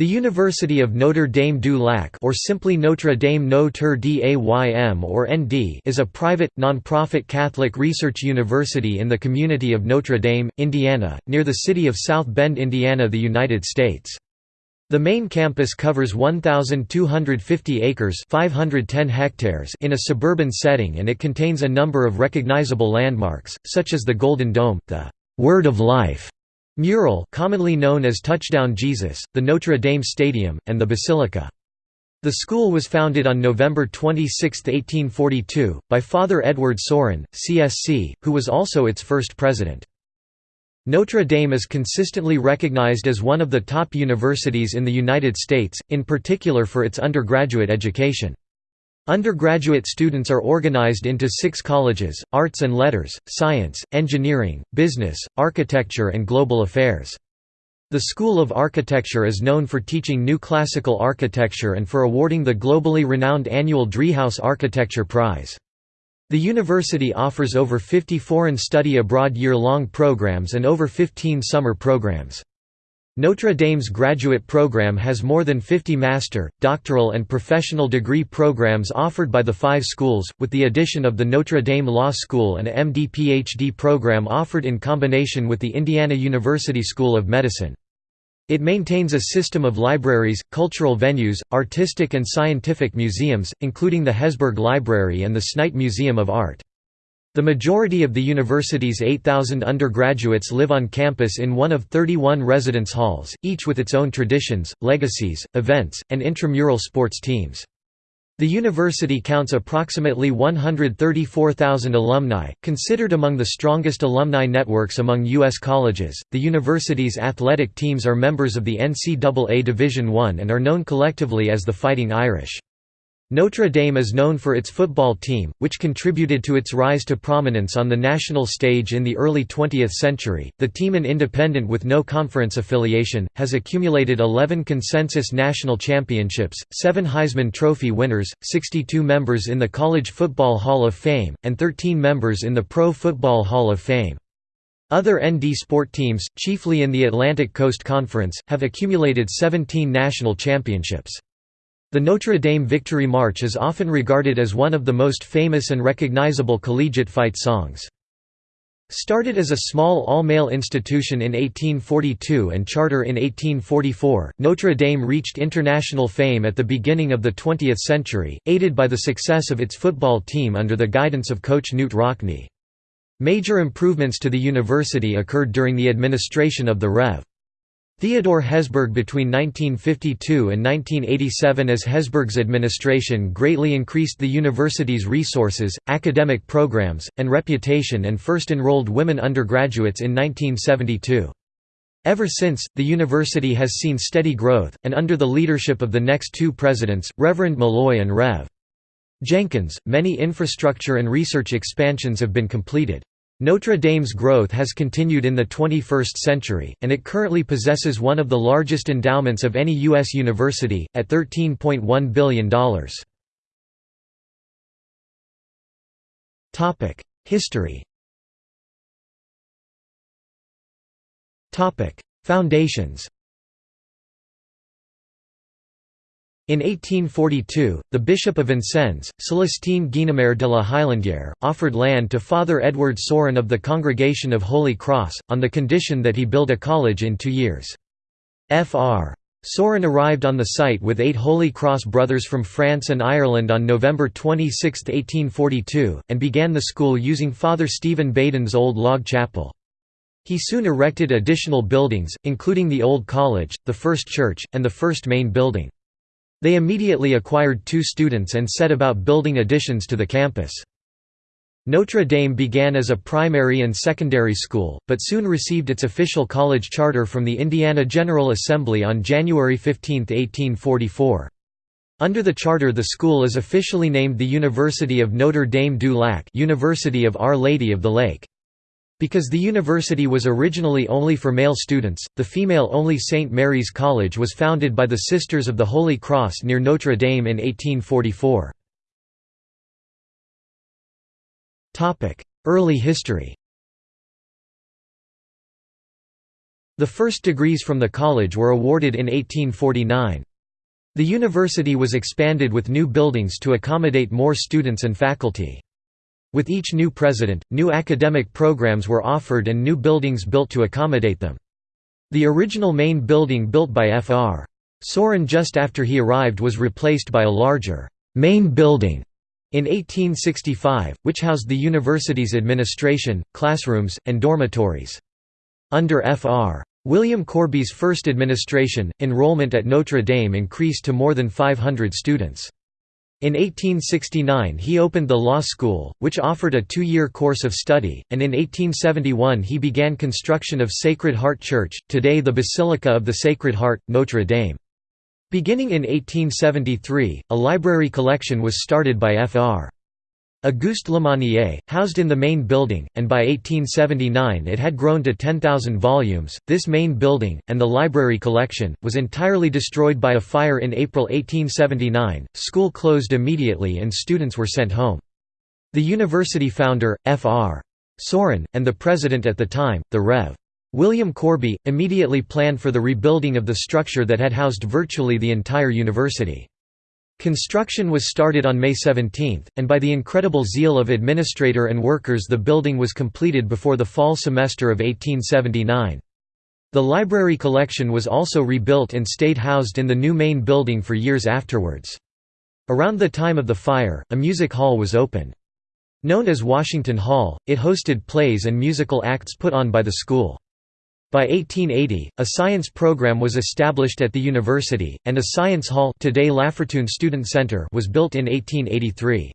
The University of Notre Dame du Lac or simply Notre Dame Notre Dame or ND is a private, non-profit Catholic research university in the community of Notre Dame, Indiana, near the city of South Bend, Indiana, the United States. The main campus covers 1,250 acres 510 hectares in a suburban setting and it contains a number of recognizable landmarks, such as the Golden Dome, the «Word of Life» Mural commonly known as Touchdown Jesus, the Notre Dame Stadium, and the Basilica. The school was founded on November 26, 1842, by Father Edward Sorin, CSC, who was also its first president. Notre Dame is consistently recognized as one of the top universities in the United States, in particular for its undergraduate education. Undergraduate students are organized into six colleges, arts and letters, science, engineering, business, architecture and global affairs. The School of Architecture is known for teaching new classical architecture and for awarding the globally renowned annual Driehaus Architecture Prize. The university offers over 50 foreign study abroad year-long programs and over 15 summer programs. Notre Dame's graduate program has more than 50 master, doctoral and professional degree programs offered by the five schools, with the addition of the Notre Dame Law School and a MD-PhD program offered in combination with the Indiana University School of Medicine. It maintains a system of libraries, cultural venues, artistic and scientific museums, including the Hesburgh Library and the Snite Museum of Art. The majority of the university's 8,000 undergraduates live on campus in one of 31 residence halls, each with its own traditions, legacies, events, and intramural sports teams. The university counts approximately 134,000 alumni, considered among the strongest alumni networks among U.S. colleges. The university's athletic teams are members of the NCAA Division I and are known collectively as the Fighting Irish. Notre Dame is known for its football team, which contributed to its rise to prominence on the national stage in the early 20th century. The team, an independent with no conference affiliation, has accumulated 11 consensus national championships, 7 Heisman Trophy winners, 62 members in the College Football Hall of Fame, and 13 members in the Pro Football Hall of Fame. Other ND sport teams, chiefly in the Atlantic Coast Conference, have accumulated 17 national championships. The Notre Dame Victory March is often regarded as one of the most famous and recognizable collegiate fight songs. Started as a small all-male institution in 1842 and charter in 1844, Notre Dame reached international fame at the beginning of the 20th century, aided by the success of its football team under the guidance of coach Knute Rockne. Major improvements to the university occurred during the administration of the Rev. Theodore Hesburgh between 1952 and 1987 as Hesburgh's administration greatly increased the university's resources, academic programs, and reputation and first enrolled women undergraduates in 1972. Ever since, the university has seen steady growth, and under the leadership of the next two presidents, Reverend Malloy and Rev. Jenkins, many infrastructure and research expansions have been completed. Notre Dame's growth has continued in the 21st century, and it currently possesses one of the largest endowments of any U.S. university, at $13.1 billion. History Foundations In 1842, the Bishop of Vincennes, Celestine Guynemer de la Hailandière, offered land to Father Edward Sorin of the Congregation of Holy Cross, on the condition that he build a college in two years. Fr. Sorin arrived on the site with eight Holy Cross brothers from France and Ireland on November 26, 1842, and began the school using Father Stephen Badin's old log chapel. He soon erected additional buildings, including the Old College, the first church, and the first main building. They immediately acquired two students and set about building additions to the campus. Notre Dame began as a primary and secondary school, but soon received its official college charter from the Indiana General Assembly on January 15, 1844. Under the charter the school is officially named the University of Notre Dame du Lac University of Our Lady of the Lake. Because the university was originally only for male students, the female-only St. Mary's College was founded by the Sisters of the Holy Cross near Notre Dame in 1844. Early history The first degrees from the college were awarded in 1849. The university was expanded with new buildings to accommodate more students and faculty. With each new president, new academic programs were offered and new buildings built to accommodate them. The original main building built by Fr. Sorin just after he arrived was replaced by a larger main building in 1865, which housed the university's administration, classrooms, and dormitories. Under Fr. William Corby's first administration, enrollment at Notre Dame increased to more than 500 students. In 1869 he opened the law school, which offered a two-year course of study, and in 1871 he began construction of Sacred Heart Church, today the Basilica of the Sacred Heart, Notre Dame. Beginning in 1873, a library collection was started by Fr. Auguste Lemonnier, housed in the main building, and by 1879 it had grown to 10,000 volumes. This main building, and the library collection, was entirely destroyed by a fire in April 1879. School closed immediately and students were sent home. The university founder, Fr. Sorin, and the president at the time, the Rev. William Corby, immediately planned for the rebuilding of the structure that had housed virtually the entire university. Construction was started on May 17, and by the incredible zeal of administrator and workers the building was completed before the fall semester of 1879. The library collection was also rebuilt and stayed housed in the new main building for years afterwards. Around the time of the fire, a music hall was opened. Known as Washington Hall, it hosted plays and musical acts put on by the school. By 1880, a science program was established at the university, and a science hall today Lafortune Student Center was built in 1883.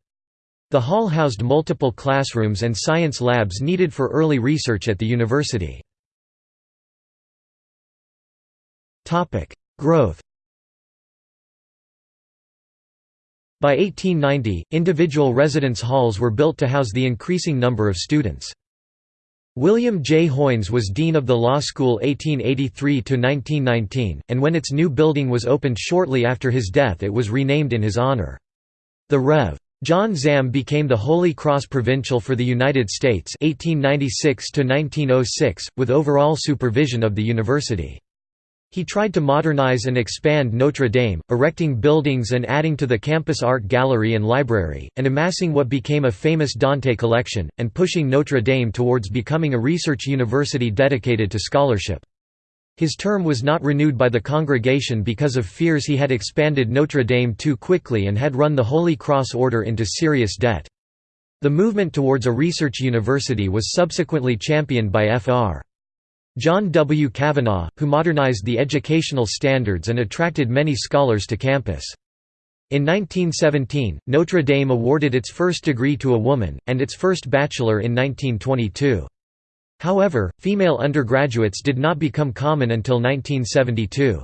The hall housed multiple classrooms and science labs needed for early research at the university. Growth By 1890, individual residence halls were built to house the increasing number of students. William J. Hoynes was dean of the law school 1883–1919, and when its new building was opened shortly after his death it was renamed in his honor. The Rev. John Zahm became the Holy Cross Provincial for the United States 1896–1906, with overall supervision of the university. He tried to modernize and expand Notre Dame, erecting buildings and adding to the campus art gallery and library, and amassing what became a famous Dante collection, and pushing Notre Dame towards becoming a research university dedicated to scholarship. His term was not renewed by the congregation because of fears he had expanded Notre Dame too quickly and had run the Holy Cross Order into serious debt. The movement towards a research university was subsequently championed by Fr. John W. Cavanaugh, who modernized the educational standards and attracted many scholars to campus. In 1917, Notre Dame awarded its first degree to a woman, and its first bachelor in 1922. However, female undergraduates did not become common until 1972.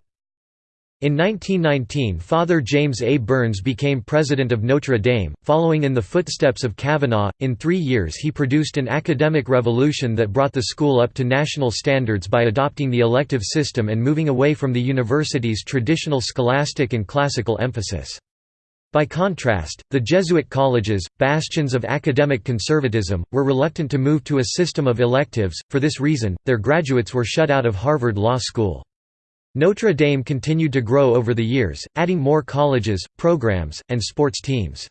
In 1919 Father James A. Burns became president of Notre Dame, following in the footsteps of Cavanaugh. In three years he produced an academic revolution that brought the school up to national standards by adopting the elective system and moving away from the university's traditional scholastic and classical emphasis. By contrast, the Jesuit colleges, bastions of academic conservatism, were reluctant to move to a system of electives, for this reason, their graduates were shut out of Harvard Law School. Notre Dame continued to grow over the years, adding more colleges, programs, and sports teams.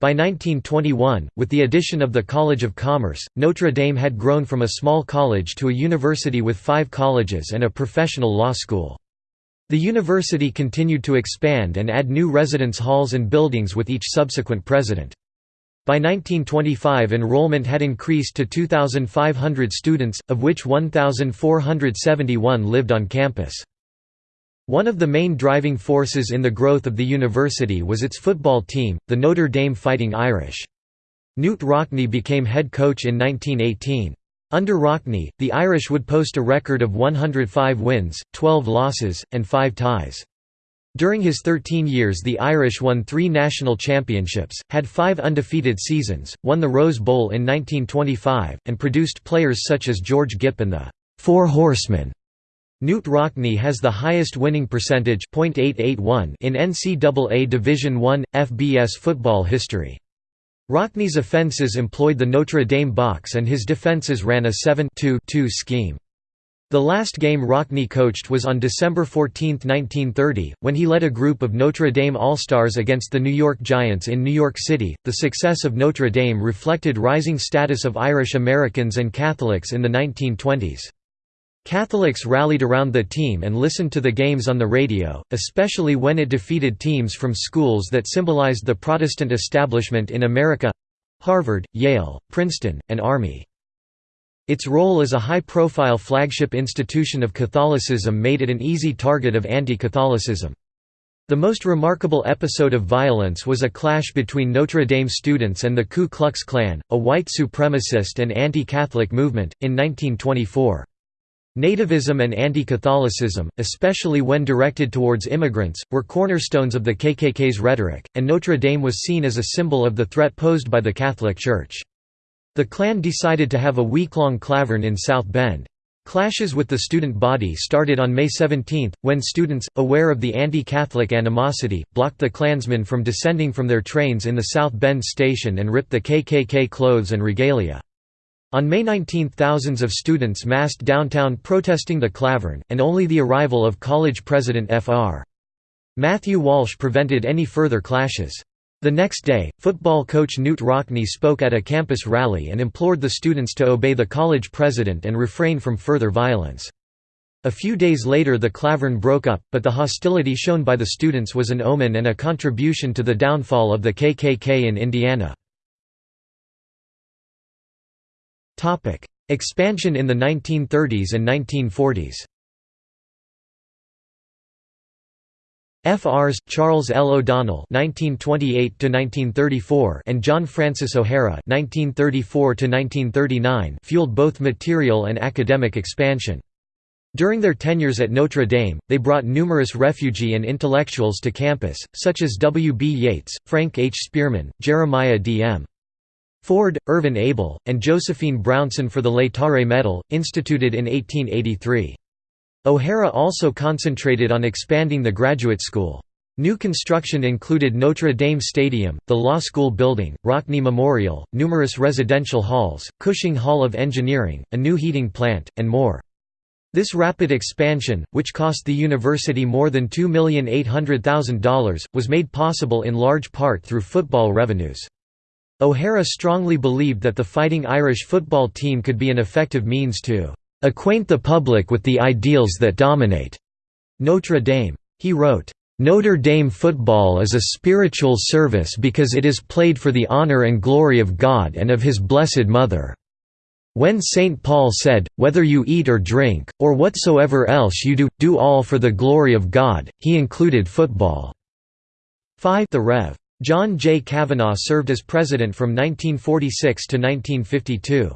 By 1921, with the addition of the College of Commerce, Notre Dame had grown from a small college to a university with five colleges and a professional law school. The university continued to expand and add new residence halls and buildings with each subsequent president. By 1925 enrollment had increased to 2,500 students, of which 1,471 lived on campus. One of the main driving forces in the growth of the university was its football team, the Notre Dame Fighting Irish. Knute Rockne became head coach in 1918. Under Rockne, the Irish would post a record of 105 wins, 12 losses, and 5 ties. During his 13 years the Irish won three national championships, had five undefeated seasons, won the Rose Bowl in 1925, and produced players such as George Gipp and the Four Horsemen. Knute Rockne has the highest winning percentage in NCAA Division I, FBS football history. Rockne's offenses employed the Notre Dame box and his defenses ran a 7-2-2 scheme. The last game Rockne coached was on December 14, 1930, when he led a group of Notre Dame All-Stars against the New York Giants in New York City. The success of Notre Dame reflected rising status of Irish Americans and Catholics in the 1920s. Catholics rallied around the team and listened to the games on the radio, especially when it defeated teams from schools that symbolized the Protestant establishment in America—Harvard, Yale, Princeton, and Army. Its role as a high-profile flagship institution of Catholicism made it an easy target of anti-Catholicism. The most remarkable episode of violence was a clash between Notre Dame students and the Ku Klux Klan, a white supremacist and anti-Catholic movement, in 1924. Nativism and anti-Catholicism, especially when directed towards immigrants, were cornerstones of the KKK's rhetoric, and Notre Dame was seen as a symbol of the threat posed by the Catholic Church. The Klan decided to have a week-long klavern in South Bend. Clashes with the student body started on May 17, when students, aware of the anti-Catholic animosity, blocked the Klansmen from descending from their trains in the South Bend station and ripped the KKK clothes and regalia. On May 19 thousands of students massed downtown protesting the klavern, and only the arrival of college president Fr. Matthew Walsh prevented any further clashes. The next day, football coach Knute Rockne spoke at a campus rally and implored the students to obey the college president and refrain from further violence. A few days later the klavern broke up, but the hostility shown by the students was an omen and a contribution to the downfall of the KKK in Indiana. Expansion in the 1930s and 1940s FRs Charles L. O'Donnell (1928–1934) and John Francis O'Hara (1934–1939) fueled both material and academic expansion. During their tenures at Notre Dame, they brought numerous refugee and intellectuals to campus, such as W. B. Yeats, Frank H. Spearman, Jeremiah D. M. Ford, Irvin Abel, and Josephine Brownson for the Laetare Medal, instituted in 1883. O'Hara also concentrated on expanding the graduate school. New construction included Notre Dame Stadium, the Law School building, Rockne Memorial, numerous residential halls, Cushing Hall of Engineering, a new heating plant, and more. This rapid expansion, which cost the university more than $2,800,000, was made possible in large part through football revenues. O'Hara strongly believed that the Fighting Irish football team could be an effective means to acquaint the public with the ideals that dominate Notre Dame. He wrote, Notre Dame football is a spiritual service because it is played for the honor and glory of God and of His Blessed Mother. When St. Paul said, Whether you eat or drink, or whatsoever else you do, do all for the glory of God, he included football. 5 The Rev. John J. Cavanaugh served as president from 1946 to 1952.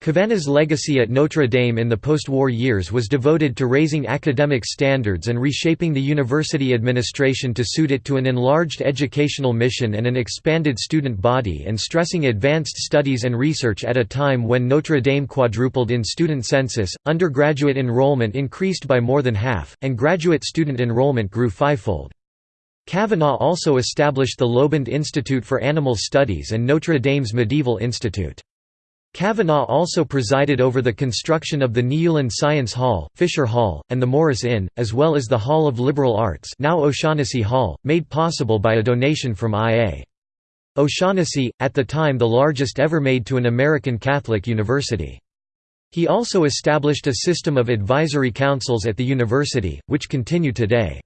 Cavanaugh's legacy at Notre Dame in the post-war years was devoted to raising academic standards and reshaping the university administration to suit it to an enlarged educational mission and an expanded student body and stressing advanced studies and research at a time when Notre Dame quadrupled in student census, undergraduate enrollment increased by more than half, and graduate student enrollment grew fivefold. Cavanaugh also established the LOBUND Institute for Animal Studies and Notre Dame's Medieval Institute. Cavanaugh also presided over the construction of the Nieuwland Science Hall, Fisher Hall, and the Morris Inn, as well as the Hall of Liberal Arts now O'Shaughnessy Hall, made possible by a donation from I.A. O'Shaughnessy, at the time the largest ever made to an American Catholic university. He also established a system of advisory councils at the university, which continue today.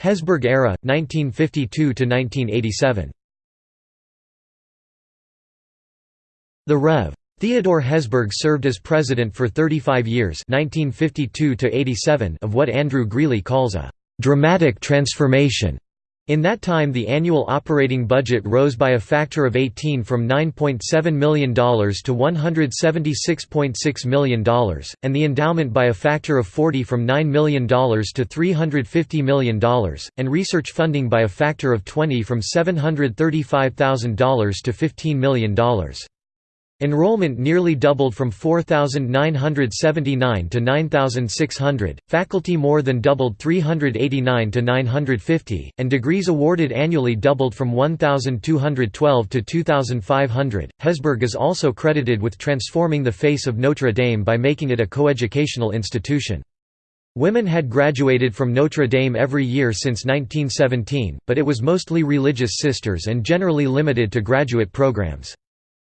Hesburgh era, 1952–1987 The Rev. Theodore Hesburgh served as president for 35 years 1952 of what Andrew Greeley calls a «dramatic transformation». In that time the annual operating budget rose by a factor of 18 from $9.7 million to $176.6 million, and the endowment by a factor of 40 from $9 million to $350 million, and research funding by a factor of 20 from $735,000 to $15 million. Enrollment nearly doubled from 4,979 to 9,600, faculty more than doubled 389 to 950, and degrees awarded annually doubled from 1,212 to 2,500. Hesburgh is also credited with transforming the face of Notre Dame by making it a coeducational institution. Women had graduated from Notre Dame every year since 1917, but it was mostly religious sisters and generally limited to graduate programs.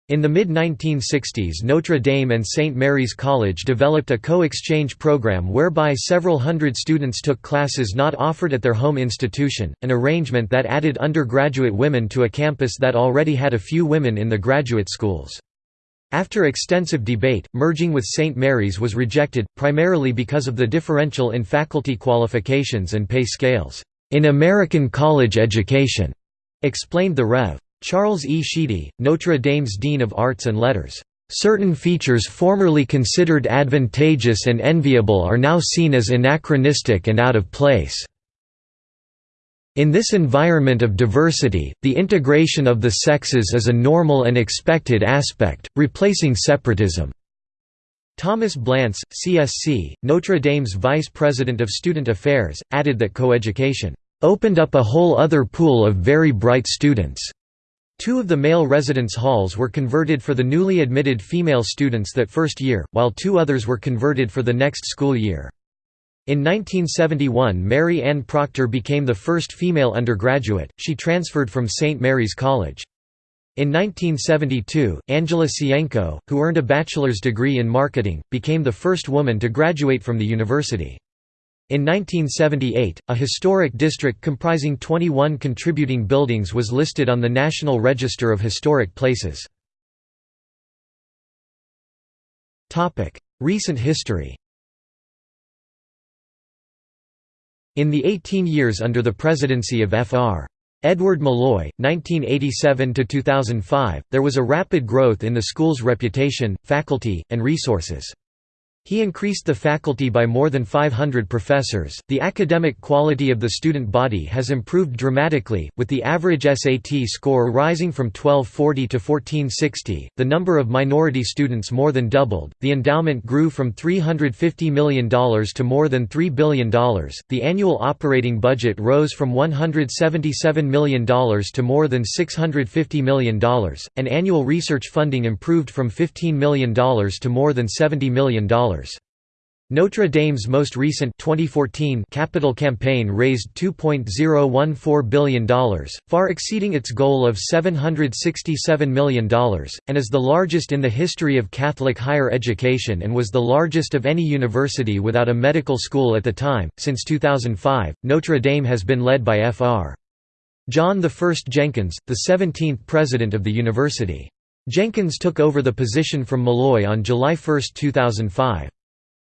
In the mid-1960s Notre Dame and St. Mary's College developed a co-exchange program whereby several hundred students took classes not offered at their home institution, an arrangement that added undergraduate women to a campus that already had a few women in the graduate schools. After extensive debate, merging with St. Mary's was rejected, primarily because of the differential in faculty qualifications and pay scales, "...in American college education," explained the Rev. Charles E. Sheedy, Notre Dame's Dean of Arts and Letters, "...certain features formerly considered advantageous and enviable are now seen as anachronistic and out of place." In this environment of diversity, the integration of the sexes is a normal and expected aspect, replacing separatism. Thomas Blantz, CSC, Notre Dame's Vice President of Student Affairs, added that coeducation opened up a whole other pool of very bright students. Two of the male residence halls were converted for the newly admitted female students that first year, while two others were converted for the next school year. In 1971 Mary Ann Proctor became the first female undergraduate, she transferred from St. Mary's College. In 1972, Angela Sienko, who earned a bachelor's degree in marketing, became the first woman to graduate from the university. In 1978, a historic district comprising 21 contributing buildings was listed on the National Register of Historic Places. Recent history In the 18 years under the presidency of Fr. Edward Malloy, 1987–2005, there was a rapid growth in the school's reputation, faculty, and resources. He increased the faculty by more than 500 professors. The academic quality of the student body has improved dramatically, with the average SAT score rising from 1240 to 1460. The number of minority students more than doubled. The endowment grew from $350 million to more than $3 billion. The annual operating budget rose from $177 million to more than $650 million, and annual research funding improved from $15 million to more than $70 million. Notre Dame's most recent 2014 capital campaign raised $2.014 billion, far exceeding its goal of $767 million, and is the largest in the history of Catholic higher education and was the largest of any university without a medical school at the time. Since 2005, Notre Dame has been led by Fr. John I Jenkins, the 17th president of the university. Jenkins took over the position from Malloy on July 1, 2005.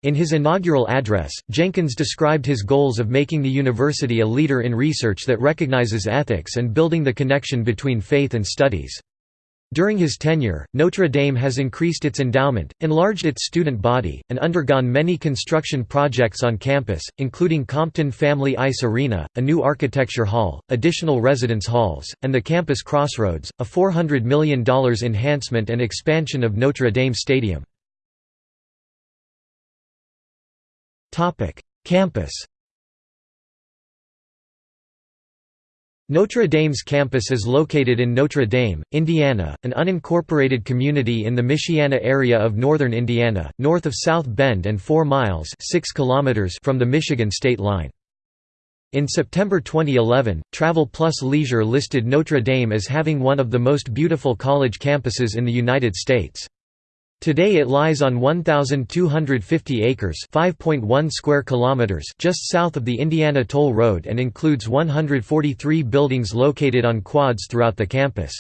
In his inaugural address, Jenkins described his goals of making the university a leader in research that recognizes ethics and building the connection between faith and studies. During his tenure, Notre Dame has increased its endowment, enlarged its student body, and undergone many construction projects on campus, including Compton Family Ice Arena, a new architecture hall, additional residence halls, and the campus crossroads, a $400 million enhancement and expansion of Notre Dame Stadium. Campus Notre Dame's campus is located in Notre Dame, Indiana, an unincorporated community in the Michiana area of northern Indiana, north of South Bend and 4 miles 6 kilometers from the Michigan state line. In September 2011, Travel Plus Leisure listed Notre Dame as having one of the most beautiful college campuses in the United States. Today it lies on 1250 acres, 5.1 square kilometers, just south of the Indiana Toll Road and includes 143 buildings located on quads throughout the campus.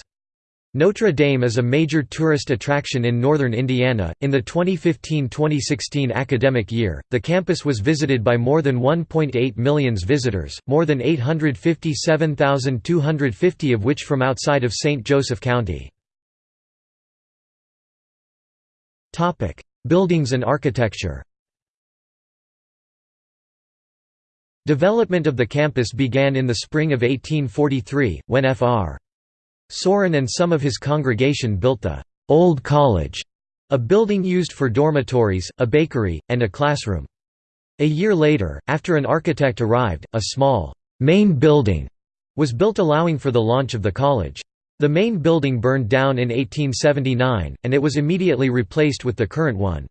Notre Dame is a major tourist attraction in northern Indiana. In the 2015-2016 academic year, the campus was visited by more than 1.8 million visitors, more than 857,250 of which from outside of St. Joseph County. Topic: Buildings and architecture. Development of the campus began in the spring of 1843, when Fr. Sorin and some of his congregation built the Old College, a building used for dormitories, a bakery, and a classroom. A year later, after an architect arrived, a small main building was built allowing for the launch of the college. The main building burned down in 1879, and it was immediately replaced with the current one.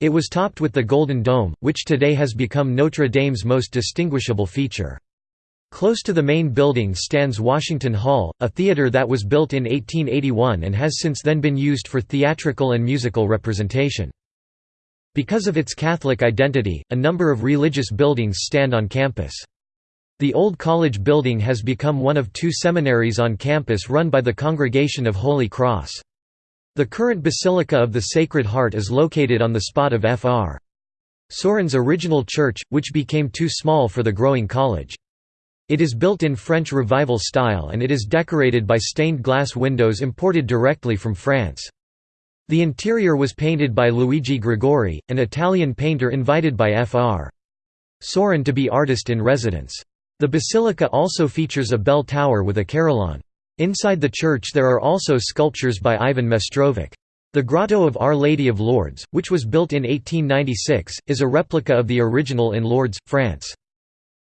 It was topped with the Golden Dome, which today has become Notre Dame's most distinguishable feature. Close to the main building stands Washington Hall, a theater that was built in 1881 and has since then been used for theatrical and musical representation. Because of its Catholic identity, a number of religious buildings stand on campus. The Old College building has become one of two seminaries on campus run by the Congregation of Holy Cross. The current Basilica of the Sacred Heart is located on the spot of Fr. Sorin's original church, which became too small for the growing college. It is built in French Revival style and it is decorated by stained glass windows imported directly from France. The interior was painted by Luigi Gregori, an Italian painter invited by Fr. Sorin to be artist in residence. The basilica also features a bell tower with a carillon. Inside the church there are also sculptures by Ivan Mestrovic. The Grotto of Our Lady of Lourdes, which was built in 1896, is a replica of the original in Lourdes, France.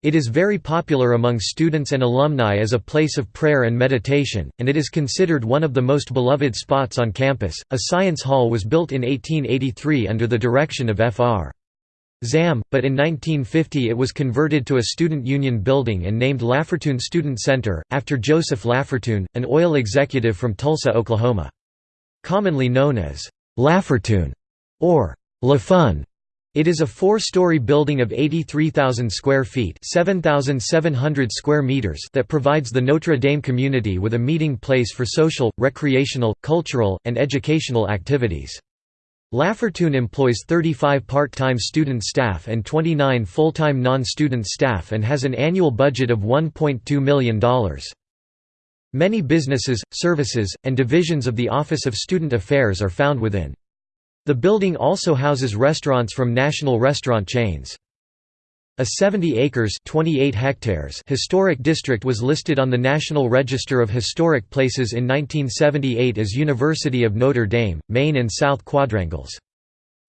It is very popular among students and alumni as a place of prayer and meditation, and it is considered one of the most beloved spots on campus. A science hall was built in 1883 under the direction of Fr. Zahm, but in 1950 it was converted to a student union building and named Lafortune Student Center, after Joseph Lafortune, an oil executive from Tulsa, Oklahoma. Commonly known as Lafortune or LaFun, it is a four-story building of 83,000 square feet 7,700 square meters that provides the Notre Dame community with a meeting place for social, recreational, cultural, and educational activities. Lafortune employs 35 part-time student staff and 29 full-time non-student staff and has an annual budget of $1.2 million. Many businesses, services, and divisions of the Office of Student Affairs are found within. The building also houses restaurants from national restaurant chains. A 70 acres 28 hectares historic district was listed on the National Register of Historic Places in 1978 as University of Notre Dame, Main and South Quadrangles.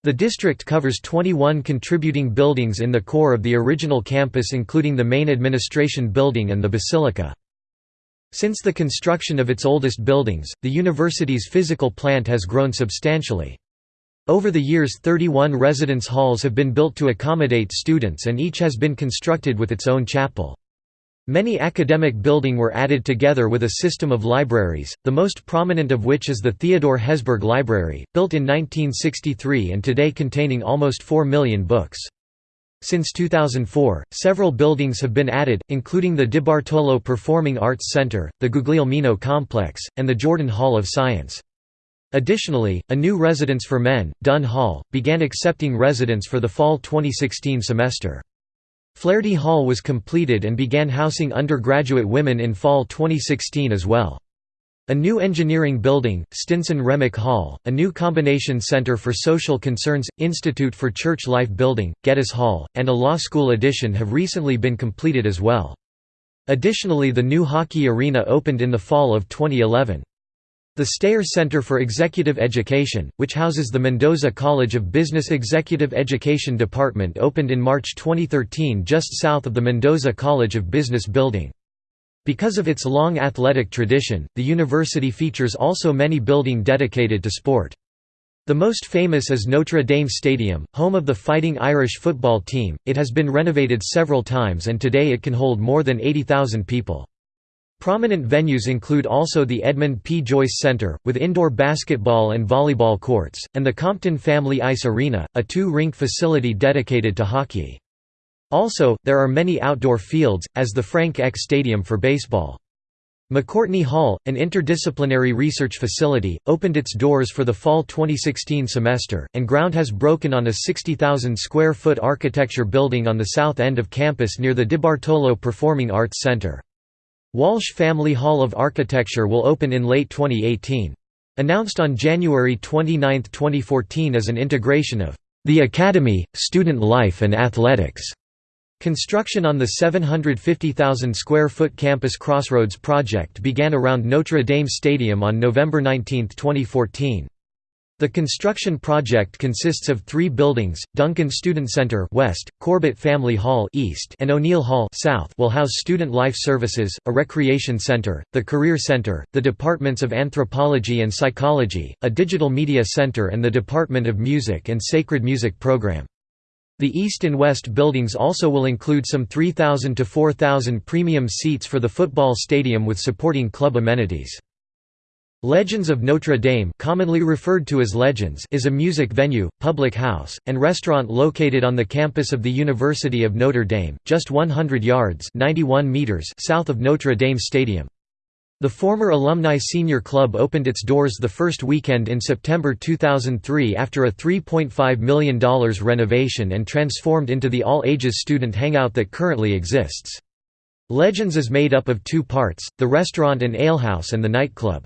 The district covers 21 contributing buildings in the core of the original campus including the main administration building and the basilica. Since the construction of its oldest buildings, the university's physical plant has grown substantially. Over the years 31 residence halls have been built to accommodate students and each has been constructed with its own chapel. Many academic building were added together with a system of libraries, the most prominent of which is the Theodore Hesburgh Library, built in 1963 and today containing almost 4 million books. Since 2004, several buildings have been added, including the DiBartolo Performing Arts Center, the Guglielmino Complex, and the Jordan Hall of Science. Additionally, a new residence for men, Dunn Hall, began accepting residents for the fall 2016 semester. Flaherty Hall was completed and began housing undergraduate women in fall 2016 as well. A new engineering building, Stinson Remick Hall, a new combination center for social concerns, Institute for Church Life Building, Geddes Hall, and a law school addition have recently been completed as well. Additionally the new hockey arena opened in the fall of 2011. The Stayer Center for Executive Education, which houses the Mendoza College of Business Executive Education Department opened in March 2013 just south of the Mendoza College of Business building. Because of its long athletic tradition, the university features also many building dedicated to sport. The most famous is Notre Dame Stadium, home of the Fighting Irish football team. It has been renovated several times and today it can hold more than 80,000 people. Prominent venues include also the Edmund P. Joyce Center, with indoor basketball and volleyball courts, and the Compton Family Ice Arena, a two-rink facility dedicated to hockey. Also, there are many outdoor fields, as the Frank Eck Stadium for baseball. McCourtney Hall, an interdisciplinary research facility, opened its doors for the fall 2016 semester, and ground has broken on a 60,000 square foot architecture building on the south end of campus near the DiBartolo Performing Arts Center. Walsh Family Hall of Architecture will open in late 2018. Announced on January 29, 2014 as an integration of the Academy, Student Life and Athletics. Construction on the 750,000 square foot campus Crossroads project began around Notre Dame Stadium on November 19, 2014. The construction project consists of three buildings, Duncan Student Center west, Corbett Family Hall east, and O'Neill Hall south will house Student Life Services, a recreation center, the Career Center, the Departments of Anthropology and Psychology, a Digital Media Center and the Department of Music and Sacred Music Program. The east and west buildings also will include some 3,000 to 4,000 premium seats for the football stadium with supporting club amenities. Legends of Notre Dame commonly referred to as Legends is a music venue, public house, and restaurant located on the campus of the University of Notre Dame, just 100 yards 91 meters south of Notre Dame Stadium. The former Alumni Senior Club opened its doors the first weekend in September 2003 after a $3.5 million renovation and transformed into the all-ages student hangout that currently exists. Legends is made up of two parts, the restaurant and alehouse and the nightclub.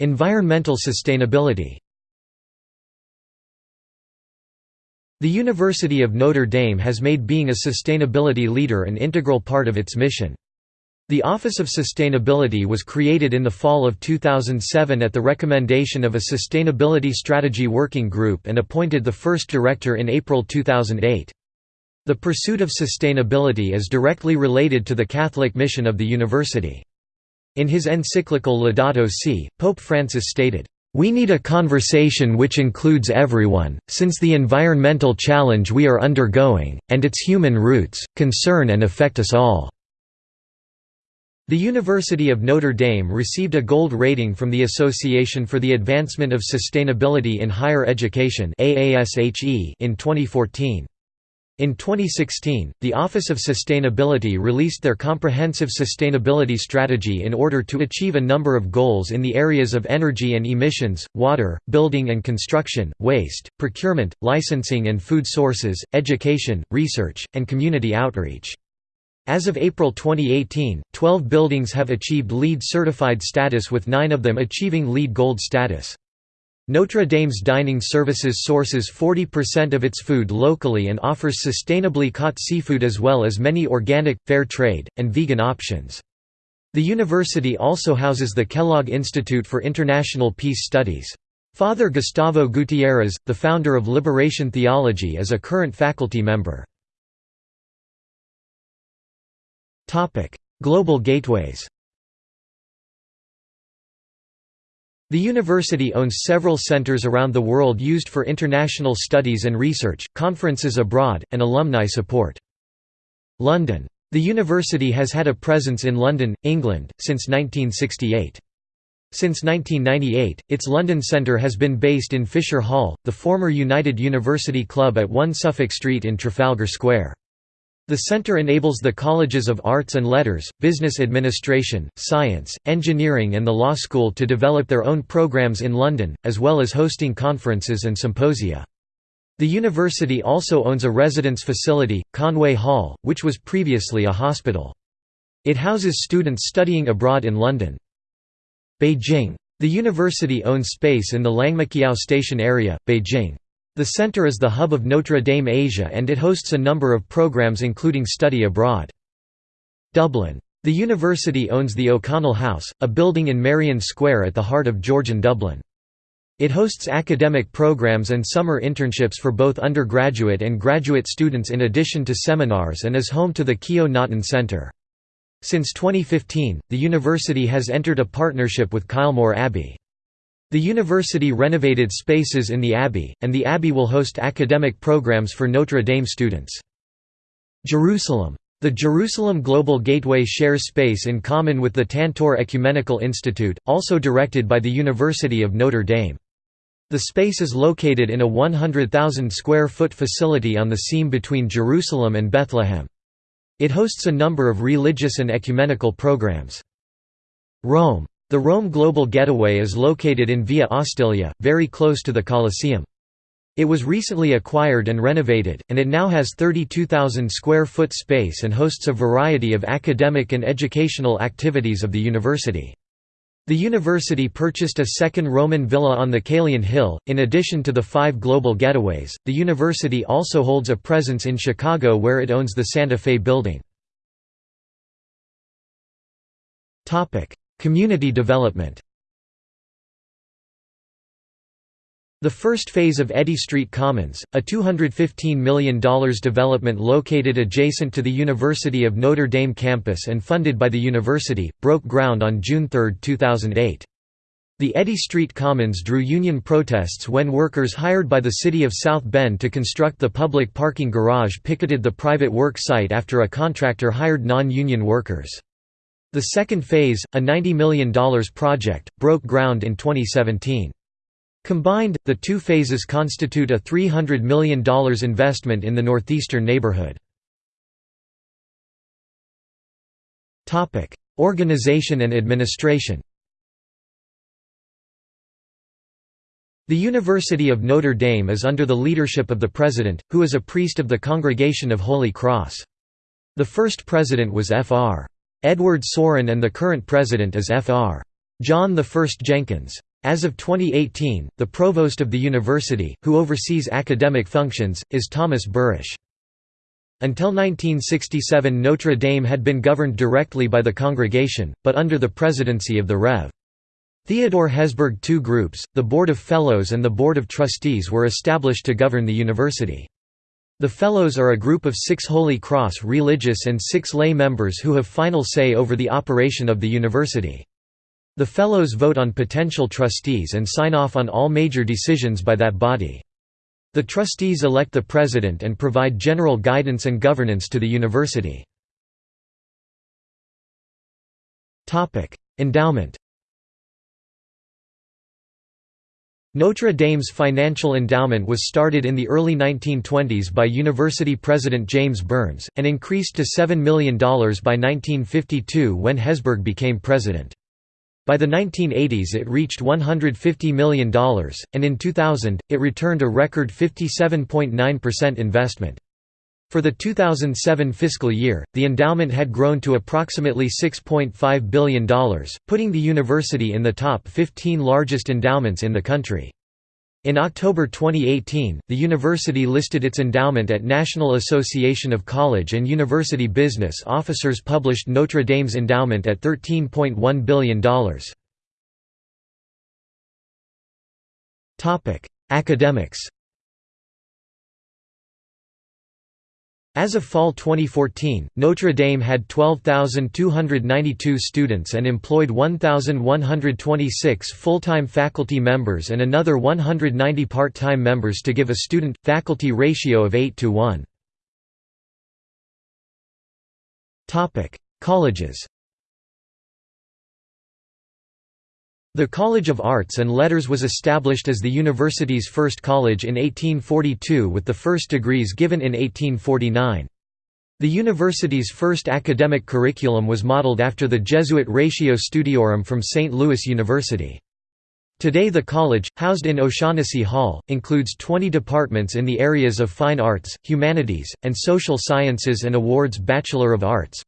Environmental sustainability The University of Notre Dame has made being a sustainability leader an integral part of its mission. The Office of Sustainability was created in the fall of 2007 at the recommendation of a Sustainability Strategy Working Group and appointed the first director in April 2008. The pursuit of sustainability is directly related to the Catholic mission of the university. In his encyclical Laudato Si, Pope Francis stated, we need a conversation which includes everyone, since the environmental challenge we are undergoing, and its human roots, concern and affect us all." The University of Notre Dame received a gold rating from the Association for the Advancement of Sustainability in Higher Education in 2014. In 2016, the Office of Sustainability released their comprehensive sustainability strategy in order to achieve a number of goals in the areas of energy and emissions, water, building and construction, waste, procurement, licensing and food sources, education, research, and community outreach. As of April 2018, 12 buildings have achieved LEED certified status with nine of them achieving LEED Gold status. Notre Dame's dining services sources 40% of its food locally and offers sustainably caught seafood as well as many organic, fair trade, and vegan options. The university also houses the Kellogg Institute for International Peace Studies. Father Gustavo Gutierrez, the founder of Liberation Theology is a current faculty member. Global gateways The university owns several centers around the world used for international studies and research, conferences abroad, and alumni support. London. The university has had a presence in London, England, since 1968. Since 1998, its London centre has been based in Fisher Hall, the former United University Club at 1 Suffolk Street in Trafalgar Square. The center enables the colleges of arts and letters, business administration, science, engineering and the law school to develop their own programs in London, as well as hosting conferences and symposia. The university also owns a residence facility, Conway Hall, which was previously a hospital. It houses students studying abroad in London. Beijing. The university owns space in the Liangmaqiao Station area, Beijing. The center is the hub of Notre Dame Asia and it hosts a number of programs including study abroad. Dublin. The university owns the O'Connell House, a building in Merrion Square at the heart of Georgian Dublin. It hosts academic programs and summer internships for both undergraduate and graduate students in addition to seminars and is home to the Keogh Naughton Centre. Since 2015, the university has entered a partnership with Kylemore Abbey. The university renovated spaces in the Abbey, and the Abbey will host academic programs for Notre Dame students. Jerusalem. The Jerusalem Global Gateway shares space in common with the Tantur Ecumenical Institute, also directed by the University of Notre Dame. The space is located in a 100,000 square foot facility on the seam between Jerusalem and Bethlehem. It hosts a number of religious and ecumenical programs. Rome. The Rome Global Getaway is located in Via Ostilia, very close to the Colosseum. It was recently acquired and renovated, and it now has 32,000 square foot space and hosts a variety of academic and educational activities of the university. The university purchased a second Roman villa on the Caelian Hill. In addition to the five global getaways, the university also holds a presence in Chicago where it owns the Santa Fe building. Community development The first phase of Eddy Street Commons, a $215 million development located adjacent to the University of Notre Dame campus and funded by the university, broke ground on June 3, 2008. The Eddy Street Commons drew union protests when workers hired by the city of South Bend to construct the public parking garage picketed the private work site after a contractor hired non-union workers. The second phase, a $90 million project, broke ground in 2017. Combined, the two phases constitute a $300 million investment in the northeastern neighborhood. Organization and administration The University of Notre Dame is under the leadership of the president, who is a priest of the Congregation of Holy Cross. The first president was Fr. Edward Sorin and the current president is Fr. John I Jenkins. As of 2018, the provost of the university, who oversees academic functions, is Thomas Burish. Until 1967 Notre Dame had been governed directly by the congregation, but under the presidency of the Rev. Theodore Hesburgh two groups, the Board of Fellows and the Board of Trustees were established to govern the university. The Fellows are a group of six Holy Cross religious and six lay members who have final say over the operation of the university. The Fellows vote on potential trustees and sign off on all major decisions by that body. The trustees elect the president and provide general guidance and governance to the university. Endowment Notre Dame's financial endowment was started in the early 1920s by university president James Burns, and increased to $7 million by 1952 when Hesburgh became president. By the 1980s it reached $150 million, and in 2000, it returned a record 57.9% investment. For the 2007 fiscal year, the endowment had grown to approximately $6.5 billion, putting the university in the top 15 largest endowments in the country. In October 2018, the university listed its endowment at National Association of College and University Business Officers published Notre Dame's endowment at $13.1 billion. Academics As of fall 2014, Notre Dame had 12,292 students and employed 1,126 full-time faculty members and another 190 part-time members to give a student-faculty ratio of 8 to 1. Colleges The College of Arts and Letters was established as the university's first college in 1842 with the first degrees given in 1849. The university's first academic curriculum was modeled after the Jesuit Ratio Studiorum from St. Louis University. Today the college, housed in O'Shaughnessy Hall, includes 20 departments in the areas of fine arts, humanities, and social sciences and awards Bachelor of Arts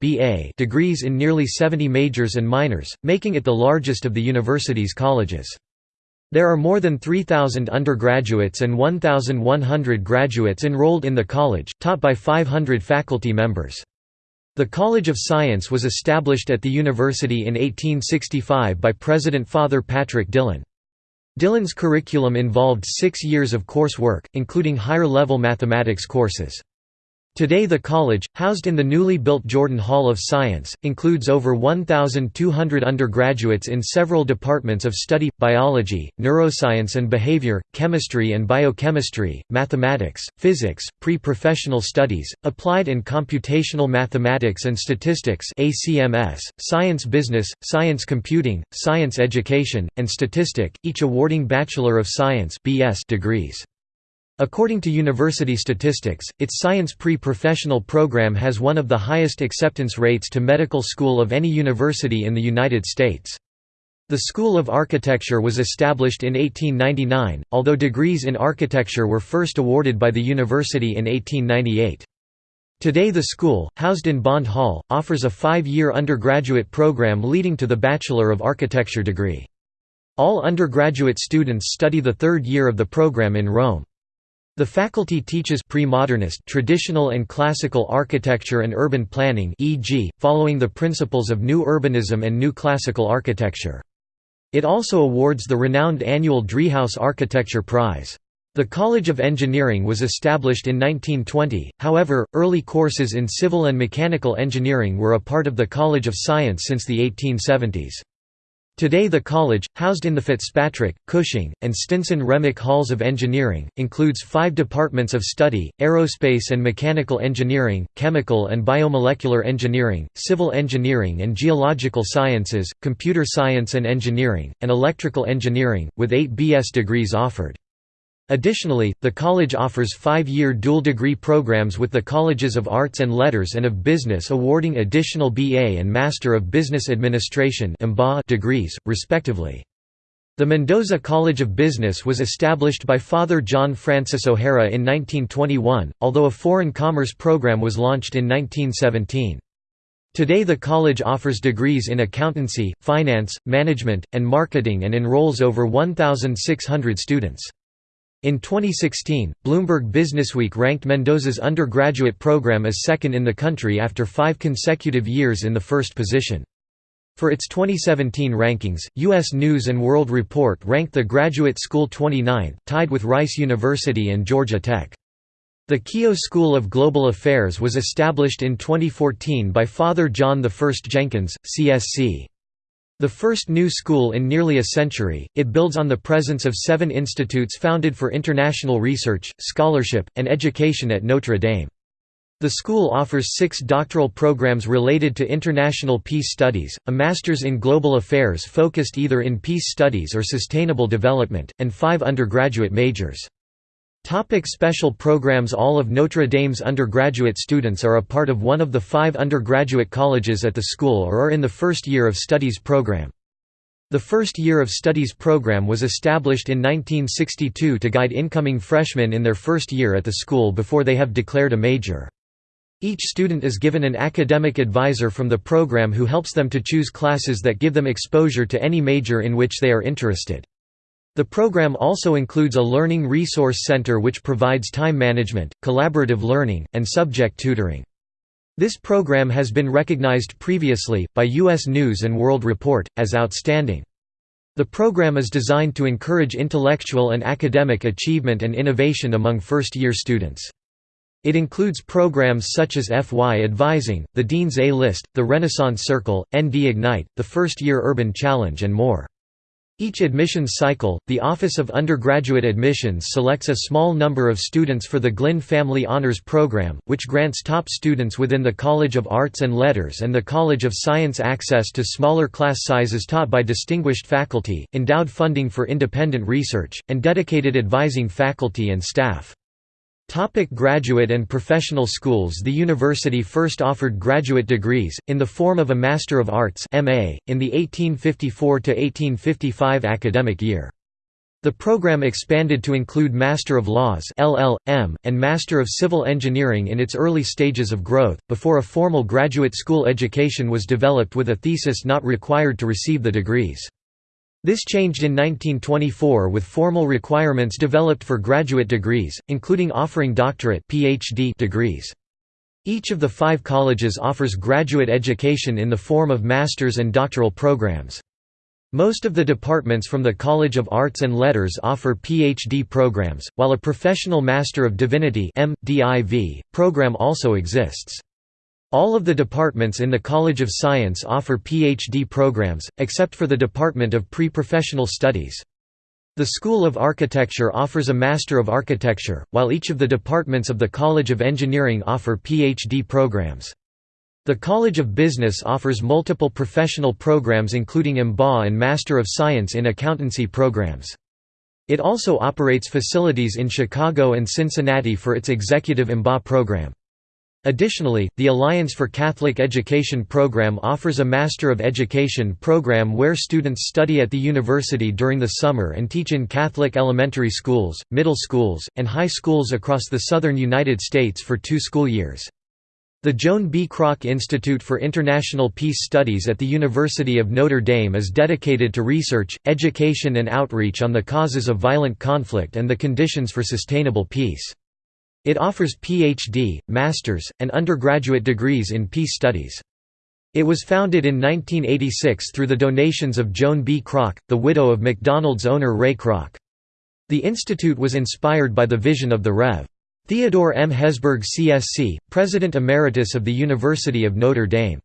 degrees in nearly 70 majors and minors, making it the largest of the university's colleges. There are more than 3,000 undergraduates and 1,100 graduates enrolled in the college, taught by 500 faculty members. The College of Science was established at the university in 1865 by President Father Patrick Dillon. Dillon's curriculum involved six years of coursework, including higher-level mathematics courses. Today the college, housed in the newly built Jordan Hall of Science, includes over 1,200 undergraduates in several departments of study, biology, neuroscience and behavior, chemistry and biochemistry, mathematics, physics, pre-professional studies, applied and computational mathematics and statistics science business, science computing, science education, and statistic, each awarding Bachelor of Science degrees. According to university statistics, its science pre-professional program has one of the highest acceptance rates to medical school of any university in the United States. The School of Architecture was established in 1899, although degrees in architecture were first awarded by the university in 1898. Today the school, housed in Bond Hall, offers a five-year undergraduate program leading to the Bachelor of Architecture degree. All undergraduate students study the third year of the program in Rome. The faculty teaches pre-modernist traditional and classical architecture and urban planning e.g., following the principles of New Urbanism and New Classical Architecture. It also awards the renowned annual Driehaus Architecture Prize. The College of Engineering was established in 1920, however, early courses in civil and mechanical engineering were a part of the College of Science since the 1870s. Today the college, housed in the Fitzpatrick, Cushing, and Stinson Remick Halls of Engineering, includes five departments of study, aerospace and mechanical engineering, chemical and biomolecular engineering, civil engineering and geological sciences, computer science and engineering, and electrical engineering, with eight BS degrees offered. Additionally, the college offers five-year dual-degree programs with the Colleges of Arts and Letters and of Business awarding additional BA and Master of Business Administration degrees, respectively. The Mendoza College of Business was established by Father John Francis O'Hara in 1921, although a foreign commerce program was launched in 1917. Today the college offers degrees in accountancy, finance, management, and marketing and enrolls over 1,600 students. In 2016, Bloomberg Businessweek ranked Mendoza's undergraduate program as second in the country after five consecutive years in the first position. For its 2017 rankings, U.S. News & World Report ranked the graduate school 29th, tied with Rice University and Georgia Tech. The Keough School of Global Affairs was established in 2014 by Father John I Jenkins, CSC. The first new school in nearly a century, it builds on the presence of seven institutes founded for international research, scholarship, and education at Notre Dame. The school offers six doctoral programs related to international peace studies, a master's in global affairs focused either in peace studies or sustainable development, and five undergraduate majors. Topic special programs All of Notre Dame's undergraduate students are a part of one of the five undergraduate colleges at the school or are in the first year of studies program. The first year of studies program was established in 1962 to guide incoming freshmen in their first year at the school before they have declared a major. Each student is given an academic advisor from the program who helps them to choose classes that give them exposure to any major in which they are interested. The program also includes a Learning Resource Center which provides time management, collaborative learning, and subject tutoring. This program has been recognized previously, by U.S. News & World Report, as outstanding. The program is designed to encourage intellectual and academic achievement and innovation among first-year students. It includes programs such as FY Advising, the Dean's A-List, the Renaissance Circle, ND Ignite, the First Year Urban Challenge and more. Each admissions cycle, the Office of Undergraduate Admissions selects a small number of students for the Glynn Family Honors Program, which grants top students within the College of Arts and Letters and the College of Science access to smaller class sizes taught by distinguished faculty, endowed funding for independent research, and dedicated advising faculty and staff. Topic graduate and professional schools The university first offered graduate degrees, in the form of a Master of Arts MA, in the 1854–1855 academic year. The program expanded to include Master of Laws LL.M., and Master of Civil Engineering in its early stages of growth, before a formal graduate school education was developed with a thesis not required to receive the degrees. This changed in 1924 with formal requirements developed for graduate degrees, including offering doctorate PhD degrees. Each of the five colleges offers graduate education in the form of master's and doctoral programs. Most of the departments from the College of Arts and Letters offer PhD programs, while a Professional Master of Divinity program also exists. All of the departments in the College of Science offer PhD programs, except for the Department of Pre-Professional Studies. The School of Architecture offers a Master of Architecture, while each of the departments of the College of Engineering offer PhD programs. The College of Business offers multiple professional programs including MBA and Master of Science in Accountancy programs. It also operates facilities in Chicago and Cincinnati for its Executive MBA program. Additionally, the Alliance for Catholic Education program offers a Master of Education program where students study at the university during the summer and teach in Catholic elementary schools, middle schools, and high schools across the southern United States for two school years. The Joan B. Kroc Institute for International Peace Studies at the University of Notre Dame is dedicated to research, education and outreach on the causes of violent conflict and the conditions for sustainable peace. It offers PhD, master's, and undergraduate degrees in peace studies. It was founded in 1986 through the donations of Joan B. Kroc, the widow of McDonald's owner Ray Kroc. The institute was inspired by the vision of the Rev. Theodore M. Hesburgh CSC, President Emeritus of the University of Notre Dame.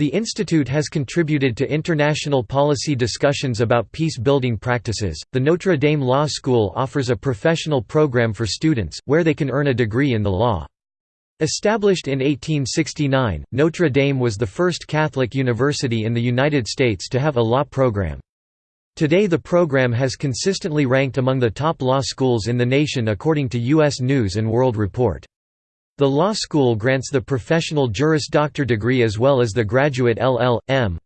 The institute has contributed to international policy discussions about peace-building practices. The Notre Dame Law School offers a professional program for students, where they can earn a degree in the law. Established in 1869, Notre Dame was the first Catholic university in the United States to have a law program. Today the program has consistently ranked among the top law schools in the nation according to U.S. News & World Report. The law school grants the professional Juris Doctor degree as well as the graduate LL.M.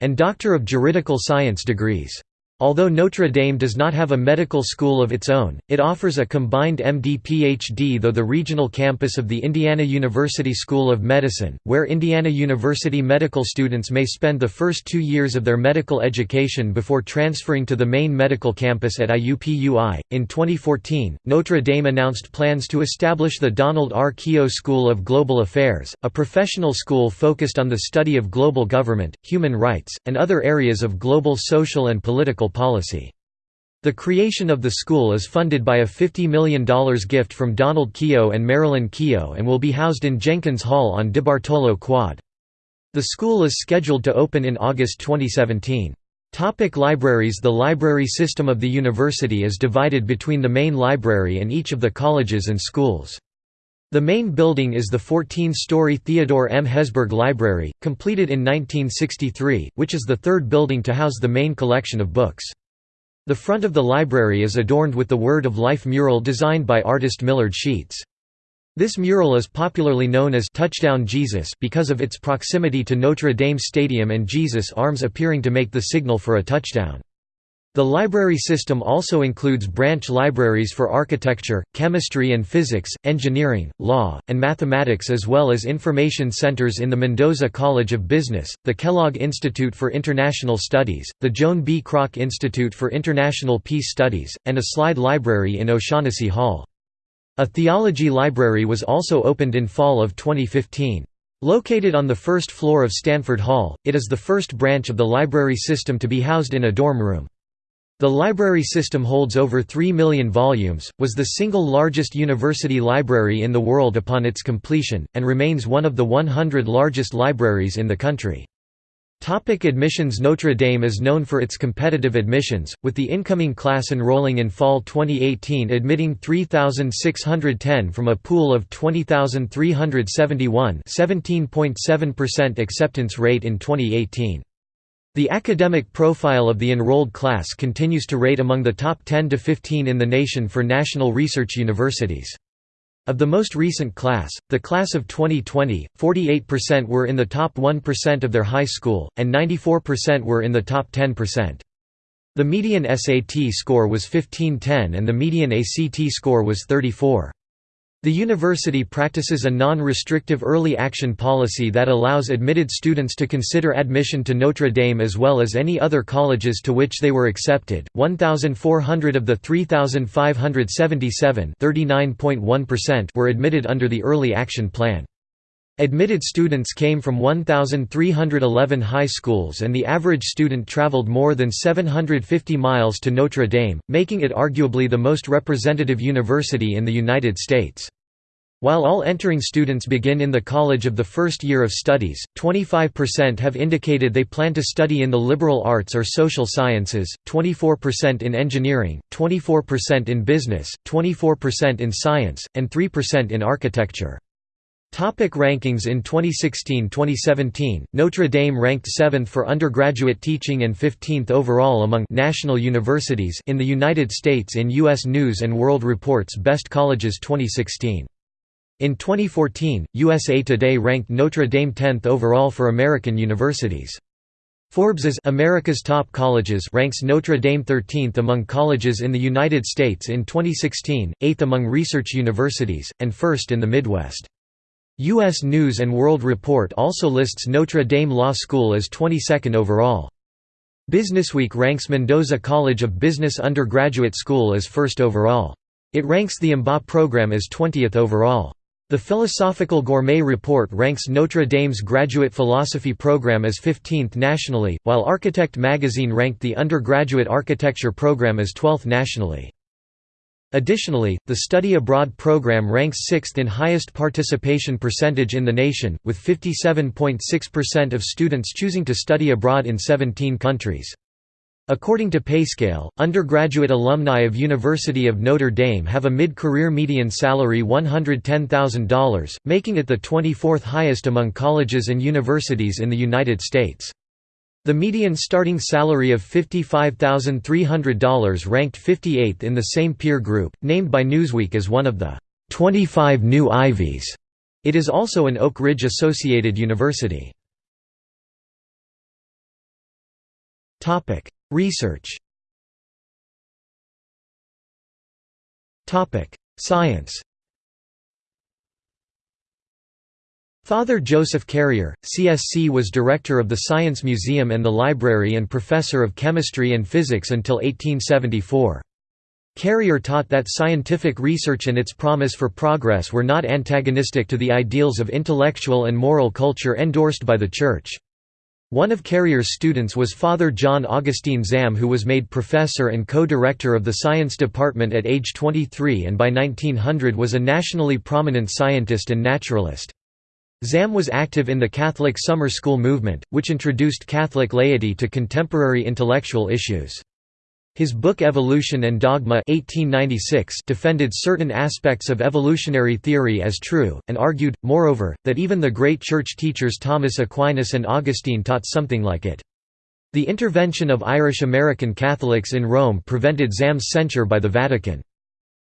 and Doctor of Juridical Science degrees. Although Notre Dame does not have a medical school of its own, it offers a combined MD-PhD though the regional campus of the Indiana University School of Medicine, where Indiana University medical students may spend the first two years of their medical education before transferring to the main medical campus at IUPUI. In 2014, Notre Dame announced plans to establish the Donald R. Keough School of Global Affairs, a professional school focused on the study of global government, human rights, and other areas of global social and political policy. The creation of the school is funded by a $50 million gift from Donald Keough and Marilyn Keough and will be housed in Jenkins Hall on DeBartolo Quad. The school is scheduled to open in August 2017. Topic libraries The library system of the university is divided between the main library and each of the colleges and schools. The main building is the 14-story Theodore M. Hesburgh Library, completed in 1963, which is the third building to house the main collection of books. The front of the library is adorned with the Word of Life mural designed by artist Millard Sheets. This mural is popularly known as Touchdown Jesus because of its proximity to Notre Dame Stadium and Jesus' arms appearing to make the signal for a touchdown. The library system also includes branch libraries for architecture, chemistry and physics, engineering, law, and mathematics as well as information centers in the Mendoza College of Business, the Kellogg Institute for International Studies, the Joan B. Kroc Institute for International Peace Studies, and a slide library in O'Shaughnessy Hall. A theology library was also opened in fall of 2015. Located on the first floor of Stanford Hall, it is the first branch of the library system to be housed in a dorm room. The library system holds over 3 million volumes, was the single largest university library in the world upon its completion, and remains one of the 100 largest libraries in the country. Topic admissions Notre Dame is known for its competitive admissions, with the incoming class enrolling in fall 2018 admitting 3,610 from a pool of 20,371 17.7% acceptance rate in 2018. The academic profile of the enrolled class continues to rate among the top 10 to 15 in the nation for national research universities. Of the most recent class, the class of 2020, 48% were in the top 1% of their high school, and 94% were in the top 10%. The median SAT score was 1510 and the median ACT score was 34. The university practices a non-restrictive early action policy that allows admitted students to consider admission to Notre Dame as well as any other colleges to which they were accepted. 1,400 of the 3,577 39.1% were admitted under the early action plan. Admitted students came from 1,311 high schools and the average student traveled more than 750 miles to Notre Dame, making it arguably the most representative university in the United States. While all entering students begin in the college of the first year of studies, 25% have indicated they plan to study in the liberal arts or social sciences, 24% in engineering, 24% in business, 24% in science, and 3% in architecture. Topic rankings In 2016–2017, Notre Dame ranked 7th for undergraduate teaching and 15th overall among national universities in the United States in U.S. News & World Report's Best Colleges 2016. In 2014, USA Today ranked Notre Dame 10th overall for American universities. Forbes's America's Top Colleges ranks Notre Dame 13th among colleges in the United States in 2016, 8th among research universities, and 1st in the Midwest. U.S. News & World Report also lists Notre Dame Law School as 22nd overall. Businessweek ranks Mendoza College of Business Undergraduate School as first overall. It ranks the MBA program as 20th overall. The Philosophical Gourmet Report ranks Notre Dame's graduate philosophy program as 15th nationally, while Architect magazine ranked the undergraduate architecture program as 12th nationally. Additionally, the study abroad program ranks 6th in highest participation percentage in the nation, with 57.6% of students choosing to study abroad in 17 countries. According to PayScale, undergraduate alumni of University of Notre Dame have a mid-career median salary $110,000, making it the 24th highest among colleges and universities in the United States. The median starting salary of $55,300 ranked 58th in the same peer group, named by Newsweek as one of the 25 new Ivies. It is also an Oak Ridge-associated university. Research Science Father Joseph Carrier, CSC was director of the Science Museum and the Library and professor of chemistry and physics until 1874. Carrier taught that scientific research and its promise for progress were not antagonistic to the ideals of intellectual and moral culture endorsed by the Church. One of Carrier's students was Father John Augustine Zahm who was made professor and co-director of the science department at age 23 and by 1900 was a nationally prominent scientist and naturalist. Zahm was active in the Catholic summer school movement, which introduced Catholic laity to contemporary intellectual issues. His book Evolution and Dogma 1896 defended certain aspects of evolutionary theory as true, and argued, moreover, that even the great church teachers Thomas Aquinas and Augustine taught something like it. The intervention of Irish American Catholics in Rome prevented Zahm's censure by the Vatican.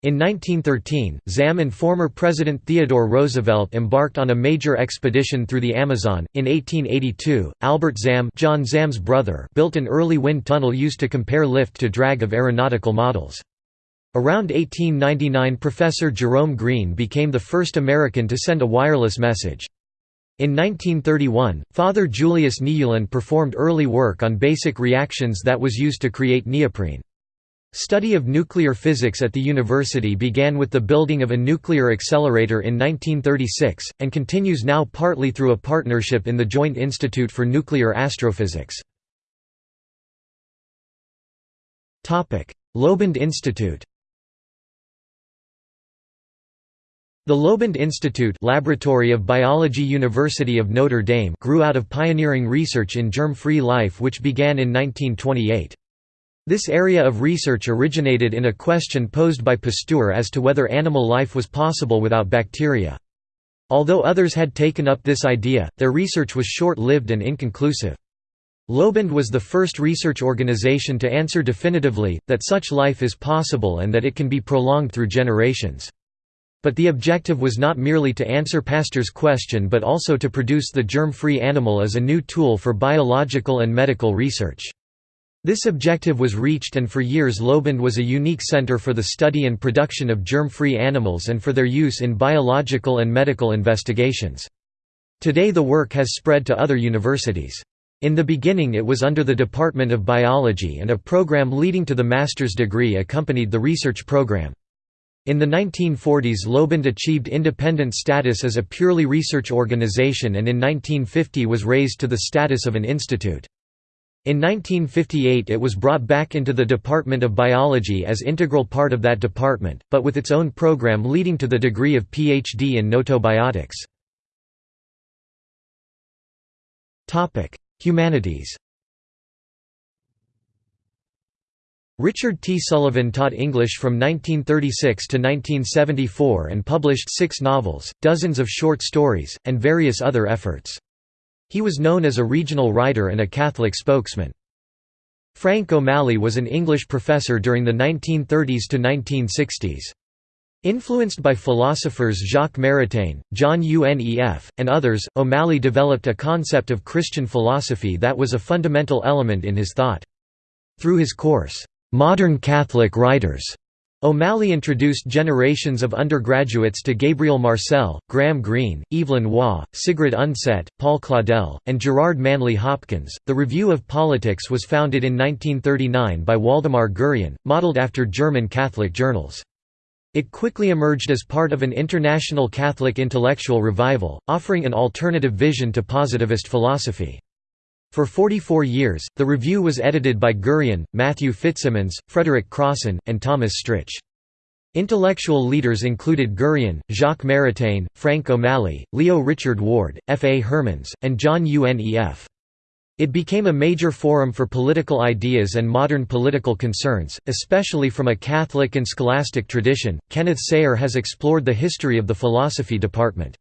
In 1913, Zahm and former President Theodore Roosevelt embarked on a major expedition through the Amazon. In 1882, Albert Zahm, John Zahm's brother, built an early wind tunnel used to compare lift to drag of aeronautical models. Around 1899 Professor Jerome Green became the first American to send a wireless message. In 1931, Father Julius Nieuwland performed early work on basic reactions that was used to create neoprene. Study of nuclear physics at the university began with the building of a nuclear accelerator in 1936, and continues now partly through a partnership in the Joint Institute for Nuclear Astrophysics. LOBUND Institute The LOBUND Institute Laboratory of Biology University of Notre Dame grew out of pioneering research in germ-free life which began in 1928. This area of research originated in a question posed by Pasteur as to whether animal life was possible without bacteria. Although others had taken up this idea, their research was short-lived and inconclusive. LOBUND was the first research organization to answer definitively, that such life is possible and that it can be prolonged through generations. But the objective was not merely to answer Pasteur's question but also to produce the germ-free animal as a new tool for biological and medical research. This objective was reached and for years LOBUND was a unique center for the study and production of germ-free animals and for their use in biological and medical investigations. Today the work has spread to other universities. In the beginning it was under the Department of Biology and a program leading to the master's degree accompanied the research program. In the 1940s LOBUND achieved independent status as a purely research organization and in 1950 was raised to the status of an institute. In 1958 it was brought back into the Department of Biology as integral part of that department, but with its own program leading to the degree of PhD in gnotobiotics. Humanities Richard T. Sullivan taught English from 1936 to 1974 and published six novels, dozens of short stories, and various other efforts. He was known as a regional writer and a Catholic spokesman. Frank O'Malley was an English professor during the 1930s to 1960s. Influenced by philosophers Jacques Maritain, John U. Nef, and others, O'Malley developed a concept of Christian philosophy that was a fundamental element in his thought. Through his course, "'Modern Catholic Writers' O'Malley introduced generations of undergraduates to Gabriel Marcel, Graham Greene, Evelyn Waugh, Sigrid Undset, Paul Claudel, and Gerard Manley Hopkins. The Review of Politics was founded in 1939 by Waldemar Gurian, modeled after German Catholic journals. It quickly emerged as part of an international Catholic intellectual revival, offering an alternative vision to positivist philosophy. For 44 years, the review was edited by Gurian, Matthew Fitzsimons, Frederick Crosson, and Thomas Stritch. Intellectual leaders included Gurian, Jacques Maritain, Frank O'Malley, Leo Richard Ward, F. A. Hermens, and John U. Nef. It became a major forum for political ideas and modern political concerns, especially from a Catholic and scholastic tradition. Kenneth Sayre has explored the history of the philosophy department.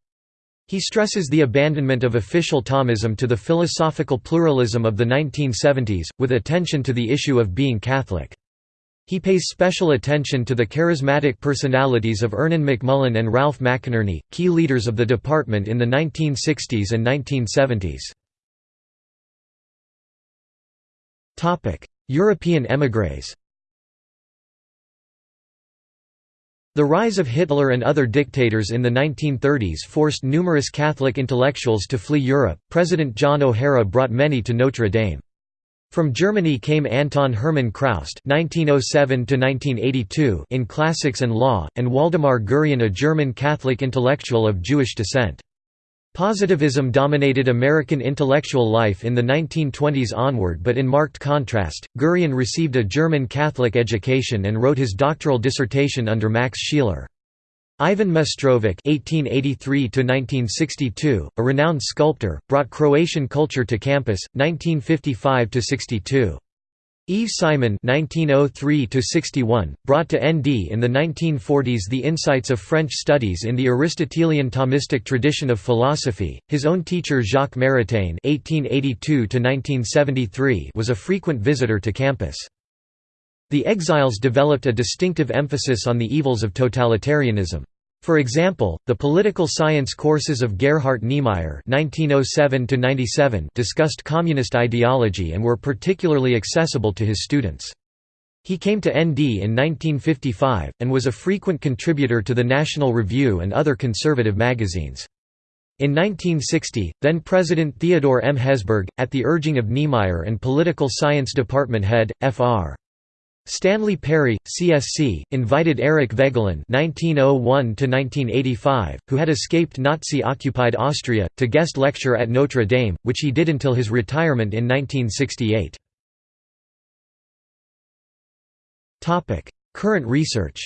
He stresses the abandonment of official Thomism to the philosophical pluralism of the 1970s, with attention to the issue of being Catholic. He pays special attention to the charismatic personalities of Ernan McMullin and Ralph McInerny, key leaders of the department in the 1960s and 1970s. European émigrés The rise of Hitler and other dictators in the 1930s forced numerous Catholic intellectuals to flee Europe. President John O'Hara brought many to Notre Dame. From Germany came Anton Hermann Chroust (1907–1982) in classics and law, and Waldemar Gurian, a German Catholic intellectual of Jewish descent. Positivism dominated American intellectual life in the 1920s onward but in marked contrast, Gurian received a German Catholic education and wrote his doctoral dissertation under Max Scheler. Ivan Mestrovic (1883–1962), a renowned sculptor, brought Croatian culture to campus. 1955–62. Yves Simon (1903–61) brought to ND in the 1940s the insights of French studies in the Aristotelian Thomistic tradition of philosophy. His own teacher Jacques Maritain (1882–1973) was a frequent visitor to campus. The exiles developed a distinctive emphasis on the evils of totalitarianism. For example, the political science courses of Gerhard Niemeyer (1907–97) discussed communist ideology and were particularly accessible to his students. He came to ND in 1955, and was a frequent contributor to the National Review and other conservative magazines. In 1960, then-President Theodore M. Hesburgh, at the urging of Niemeyer and Political Science Department head, Fr. Stanley Perry, CSC, invited Eric Voegelin (1901–1985), who had escaped Nazi-occupied Austria, to guest lecture at Notre Dame, which he did until his retirement in 1968. Topic: Current research.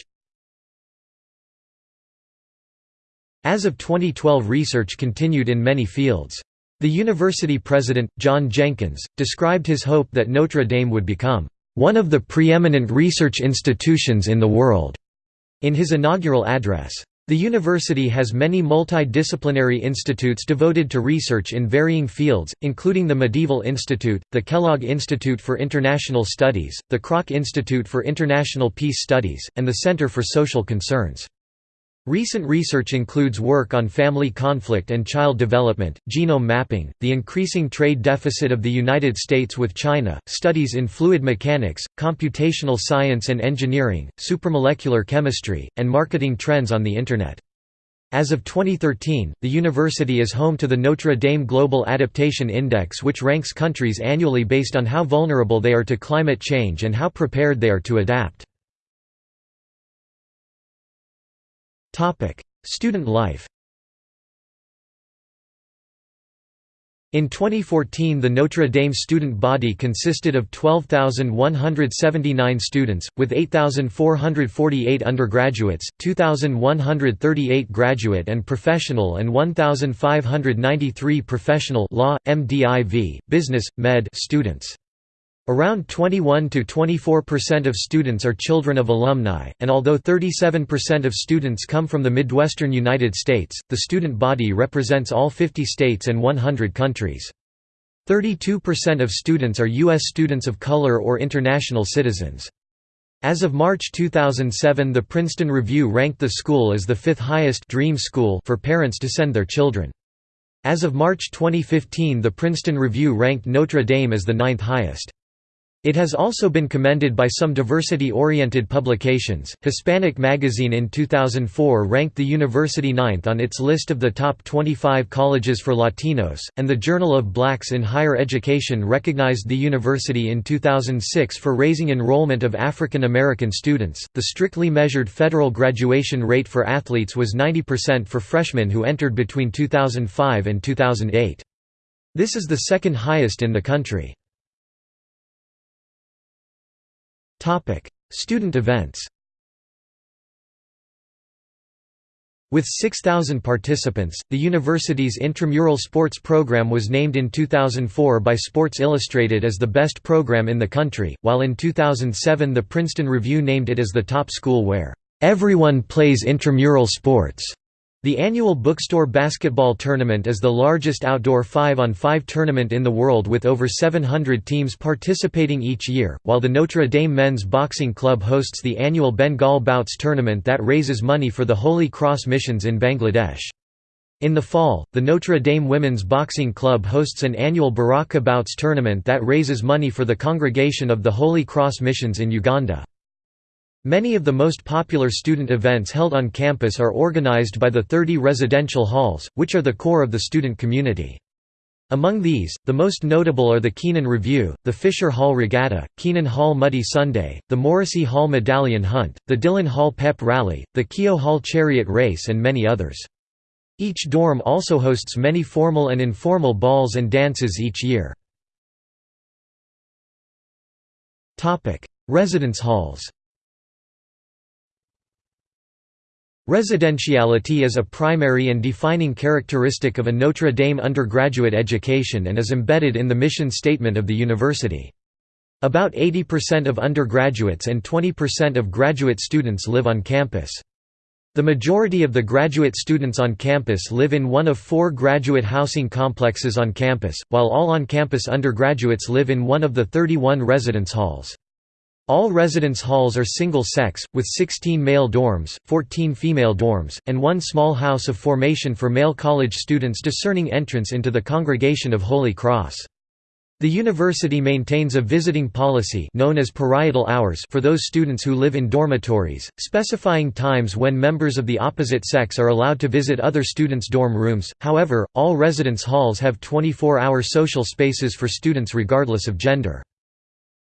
As of 2012 research continued in many fields. The university president, John Jenkins, described his hope that Notre Dame would become one of the preeminent research institutions in the world, in his inaugural address. The university has many multidisciplinary institutes devoted to research in varying fields, including the Medieval Institute, the Kellogg Institute for International Studies, the Kroc Institute for International Peace Studies, and the Center for Social Concerns. Recent research includes work on family conflict and child development, genome mapping, the increasing trade deficit of the United States with China, studies in fluid mechanics, computational science and engineering, supramolecular chemistry, and marketing trends on the Internet. As of 2013, the university is home to the Notre Dame Global Adaptation Index which ranks countries annually based on how vulnerable they are to climate change and how prepared they are to adapt. Student life In 2014 the Notre Dame student body consisted of 12,179 students, with 8,448 undergraduates, 2,138 graduate and professional and 1,593 professional law, MDiv, business, med students. Around 21 to 24% of students are children of alumni, and although 37% of students come from the Midwestern United States, the student body represents all 50 states and 100 countries. 32% of students are U.S. students of color or international citizens. As of March 2007 the Princeton Review ranked the school as the fifth highest dream school for parents to send their children. As of March 2015 the Princeton Review ranked Notre Dame as the ninth highest. It has also been commended by some diversity-oriented publications. Hispanic Magazine in 2004 ranked the university ninth on its list of the top 25 colleges for Latinos, and the Journal of Blacks in Higher Education recognized the university in 2006 for raising enrollment of African American students. The strictly measured federal graduation rate for athletes was 90% for freshmen who entered between 2005 and 2008. This is the second highest in the country. Topic: Student events. With 6,000 participants, the university's intramural sports program was named in 2004 by Sports Illustrated as the best program in the country, while in 2007 the Princeton Review named it as the top school where, "...everyone plays intramural sports." The annual Bookstore Basketball Tournament is the largest outdoor 5-on-5 tournament in the world with over 700 teams participating each year, while the Notre Dame Men's Boxing Club hosts the annual Bengal Bouts tournament that raises money for the Holy Cross missions in Bangladesh. In the fall, the Notre Dame Women's Boxing Club hosts an annual Baraka Bouts tournament that raises money for the Congregation of the Holy Cross missions in Uganda. Many of the most popular student events held on campus are organized by the 30 residential halls, which are the core of the student community. Among these, the most notable are the Keenan Revue, the Fisher Hall Regatta, Keenan Hall Muddy Sunday, the Morrissey Hall Medallion Hunt, the Dillon Hall Pep Rally, the Keough Hall Chariot Race and many others. Each dorm also hosts many formal and informal balls and dances each year. Residence halls Residentiality is a primary and defining characteristic of a Notre Dame undergraduate education and is embedded in the mission statement of the university. About 80% of undergraduates and 20% of graduate students live on campus. The majority of the graduate students on campus live in one of four graduate housing complexes on campus, while all on-campus undergraduates live in one of the 31 residence halls. All residence halls are single-sex, with 16 male dorms, 14 female dorms, and one small house of formation for male college students discerning entrance into the Congregation of Holy Cross. The university maintains a visiting policy known as parietal hours for those students who live in dormitories, specifying times when members of the opposite sex are allowed to visit other students' dorm rooms. However, all residence halls have 24-hour social spaces for students regardless of gender.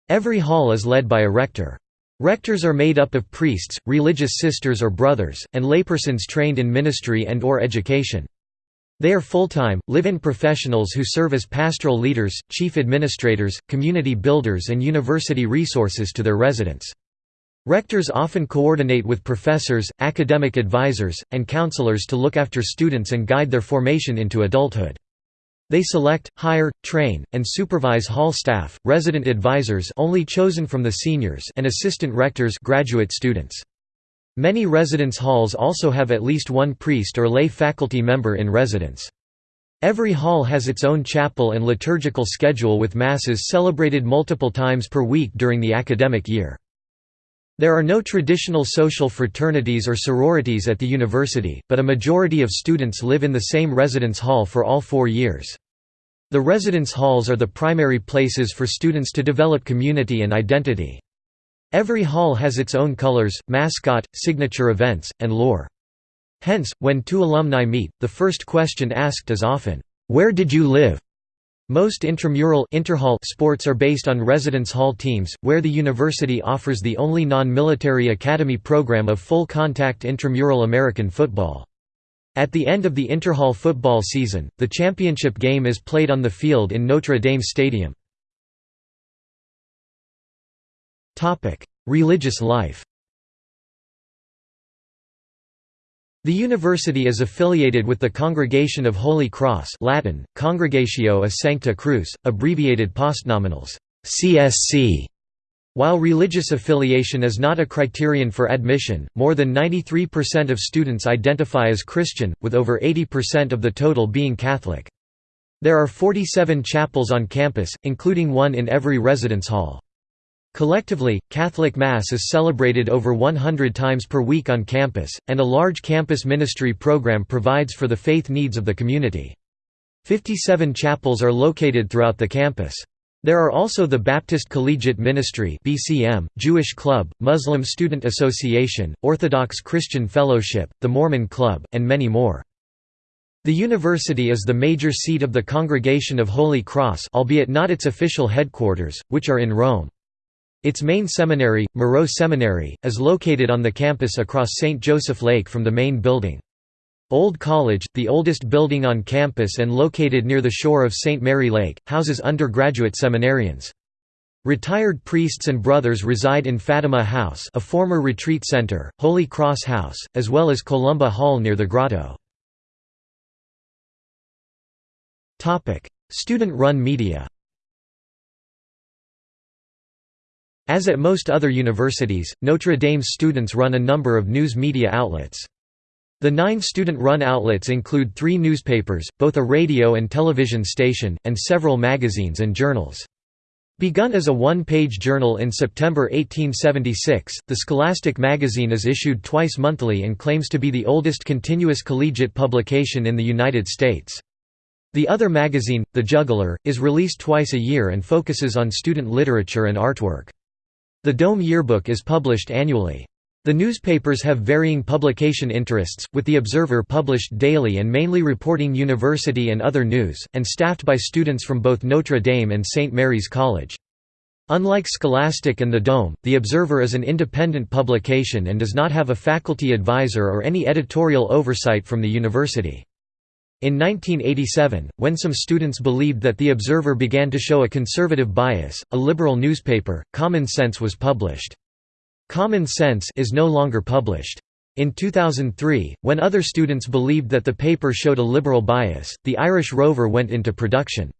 Every hall is led by a rector. Rectors are made up of priests, religious sisters or brothers, and laypersons trained in ministry and or education. They are full-time, live-in professionals who serve as pastoral leaders, chief administrators, community builders and university resources to their residents. Rectors often coordinate with professors, academic advisors, and counselors to look after students and guide their formation into adulthood. They select, hire, train, and supervise hall staff, resident advisors only chosen from the seniors and assistant rectors graduate students. Many residence halls also have at least one priest or lay faculty member in residence. Every hall has its own chapel and liturgical schedule with masses celebrated multiple times per week during the academic year. There are no traditional social fraternities or sororities at the university, but a majority of students live in the same residence hall for all four years. The residence halls are the primary places for students to develop community and identity. Every hall has its own colors, mascot, signature events, and lore. Hence, when two alumni meet, the first question asked is often, "'Where did you live?' Most intramural interhall sports are based on residence hall teams, where the university offers the only non-military academy program of full-contact intramural American football. At the end of the interhall football season, the championship game is played on the field in Notre Dame Stadium. Religious life The university is affiliated with the Congregation of Holy Cross Latin, Congregatio a Sancta Cruz, abbreviated postnominals, CSC, while religious affiliation is not a criterion for admission, more than 93% of students identify as Christian, with over 80% of the total being Catholic. There are 47 chapels on campus, including one in every residence hall. Collectively, Catholic Mass is celebrated over 100 times per week on campus, and a large campus ministry program provides for the faith needs of the community. 57 chapels are located throughout the campus. There are also the Baptist Collegiate Ministry (BCM), Jewish Club, Muslim Student Association, Orthodox Christian Fellowship, the Mormon Club, and many more. The university is the major seat of the Congregation of Holy Cross albeit not its official headquarters, which are in Rome. Its main seminary, Moreau Seminary, is located on the campus across St. Joseph Lake from the main building. Old College, the oldest building on campus and located near the shore of St. Mary Lake, houses undergraduate seminarians. Retired priests and brothers reside in Fatima House a former retreat center, Holy Cross House, as well as Columba Hall near the grotto. Student-run media As at most other universities, Notre Dame's students run a number of news media outlets. The nine student-run outlets include three newspapers, both a radio and television station, and several magazines and journals. Begun as a one-page journal in September 1876, the Scholastic magazine is issued twice monthly and claims to be the oldest continuous collegiate publication in the United States. The other magazine, The Juggler, is released twice a year and focuses on student literature and artwork. The Dome Yearbook is published annually. The newspapers have varying publication interests, with The Observer published daily and mainly reporting university and other news, and staffed by students from both Notre Dame and St. Mary's College. Unlike Scholastic and The Dome, The Observer is an independent publication and does not have a faculty advisor or any editorial oversight from the university. In 1987, when some students believed that The Observer began to show a conservative bias, a liberal newspaper, Common Sense was published. Common Sense is no longer published. In 2003, when other students believed that the paper showed a liberal bias, the Irish Rover went into production.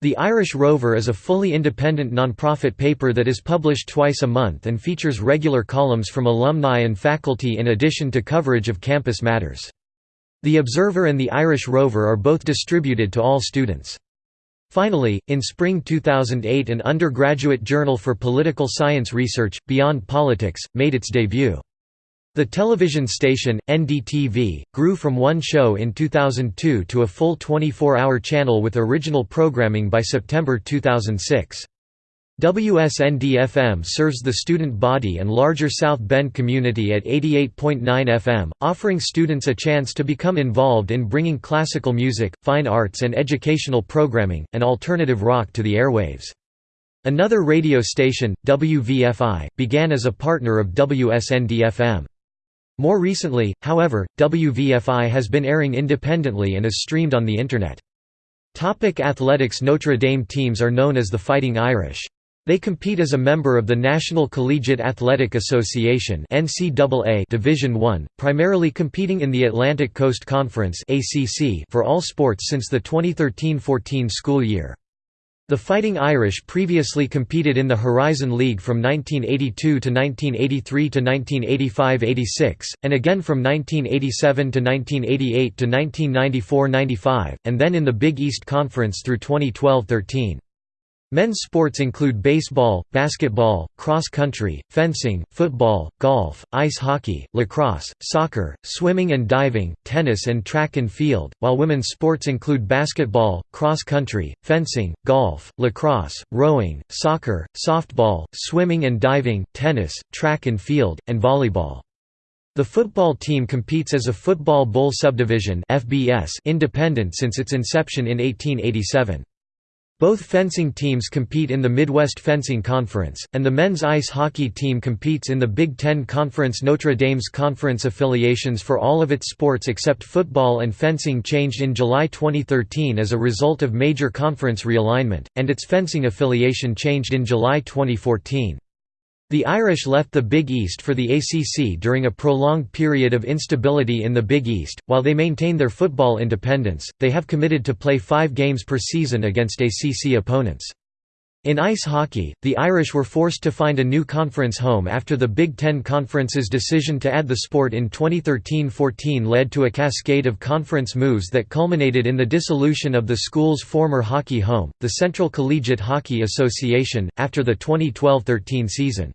The Irish Rover is a fully independent non-profit paper that is published twice a month and features regular columns from alumni and faculty in addition to coverage of campus matters. The Observer and the Irish Rover are both distributed to all students. Finally, in spring 2008 an undergraduate journal for political science research, Beyond Politics, made its debut. The television station, NDTV, grew from one show in 2002 to a full 24-hour channel with original programming by September 2006. WSND-FM serves the student body and larger South Bend community at 88.9 FM, offering students a chance to become involved in bringing classical music, fine arts and educational programming, and alternative rock to the airwaves. Another radio station, WVFI, began as a partner of WSND-FM. More recently, however, WVFI has been airing independently and is streamed on the Internet. Topic athletics Notre Dame teams are known as the Fighting Irish. They compete as a member of the National Collegiate Athletic Association (NCAA) Division I, primarily competing in the Atlantic Coast Conference (ACC) for all sports since the 2013-14 school year. The Fighting Irish previously competed in the Horizon League from 1982 to 1983 to 1985–86, and again from 1987 to 1988 to 1994–95, and then in the Big East Conference through 2012–13. Men's sports include baseball, basketball, cross country, fencing, football, golf, ice hockey, lacrosse, soccer, swimming and diving, tennis and track and field, while women's sports include basketball, cross country, fencing, golf, lacrosse, rowing, soccer, softball, swimming and diving, tennis, track and field, and volleyball. The football team competes as a Football Bowl Subdivision independent since its inception in 1887. Both fencing teams compete in the Midwest Fencing Conference, and the men's ice hockey team competes in the Big Ten Conference. Notre Dame's conference affiliations for all of its sports except football and fencing changed in July 2013 as a result of major conference realignment, and its fencing affiliation changed in July 2014. The Irish left the Big East for the ACC during a prolonged period of instability in the Big East. While they maintain their football independence, they have committed to play five games per season against ACC opponents. In ice hockey, the Irish were forced to find a new conference home after the Big Ten Conference's decision to add the sport in 2013–14 led to a cascade of conference moves that culminated in the dissolution of the school's former hockey home, the Central Collegiate Hockey Association, after the 2012–13 season.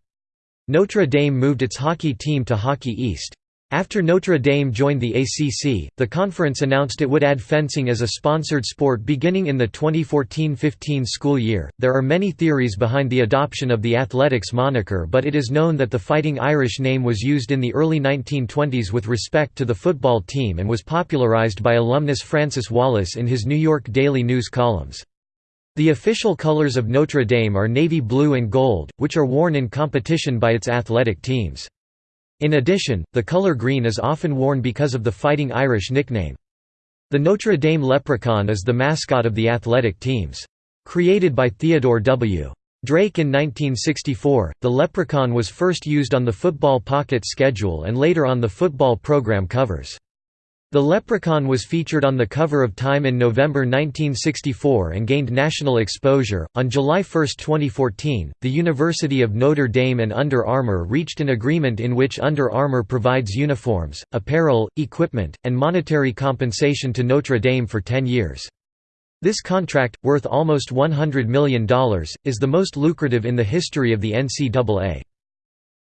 Notre Dame moved its hockey team to Hockey East. After Notre Dame joined the ACC, the conference announced it would add fencing as a sponsored sport beginning in the 2014-15 school year. There are many theories behind the adoption of the athletics moniker, but it is known that the Fighting Irish name was used in the early 1920s with respect to the football team and was popularized by alumnus Francis Wallace in his New York Daily News columns. The official colors of Notre Dame are navy blue and gold, which are worn in competition by its athletic teams. In addition, the color green is often worn because of the Fighting Irish nickname. The Notre Dame Leprechaun is the mascot of the athletic teams. Created by Theodore W. Drake in 1964, the Leprechaun was first used on the football pocket schedule and later on the football program covers. The Leprechaun was featured on the cover of Time in November 1964 and gained national exposure. On July 1, 2014, the University of Notre Dame and Under Armour reached an agreement in which Under Armour provides uniforms, apparel, equipment, and monetary compensation to Notre Dame for 10 years. This contract, worth almost $100 million, is the most lucrative in the history of the NCAA.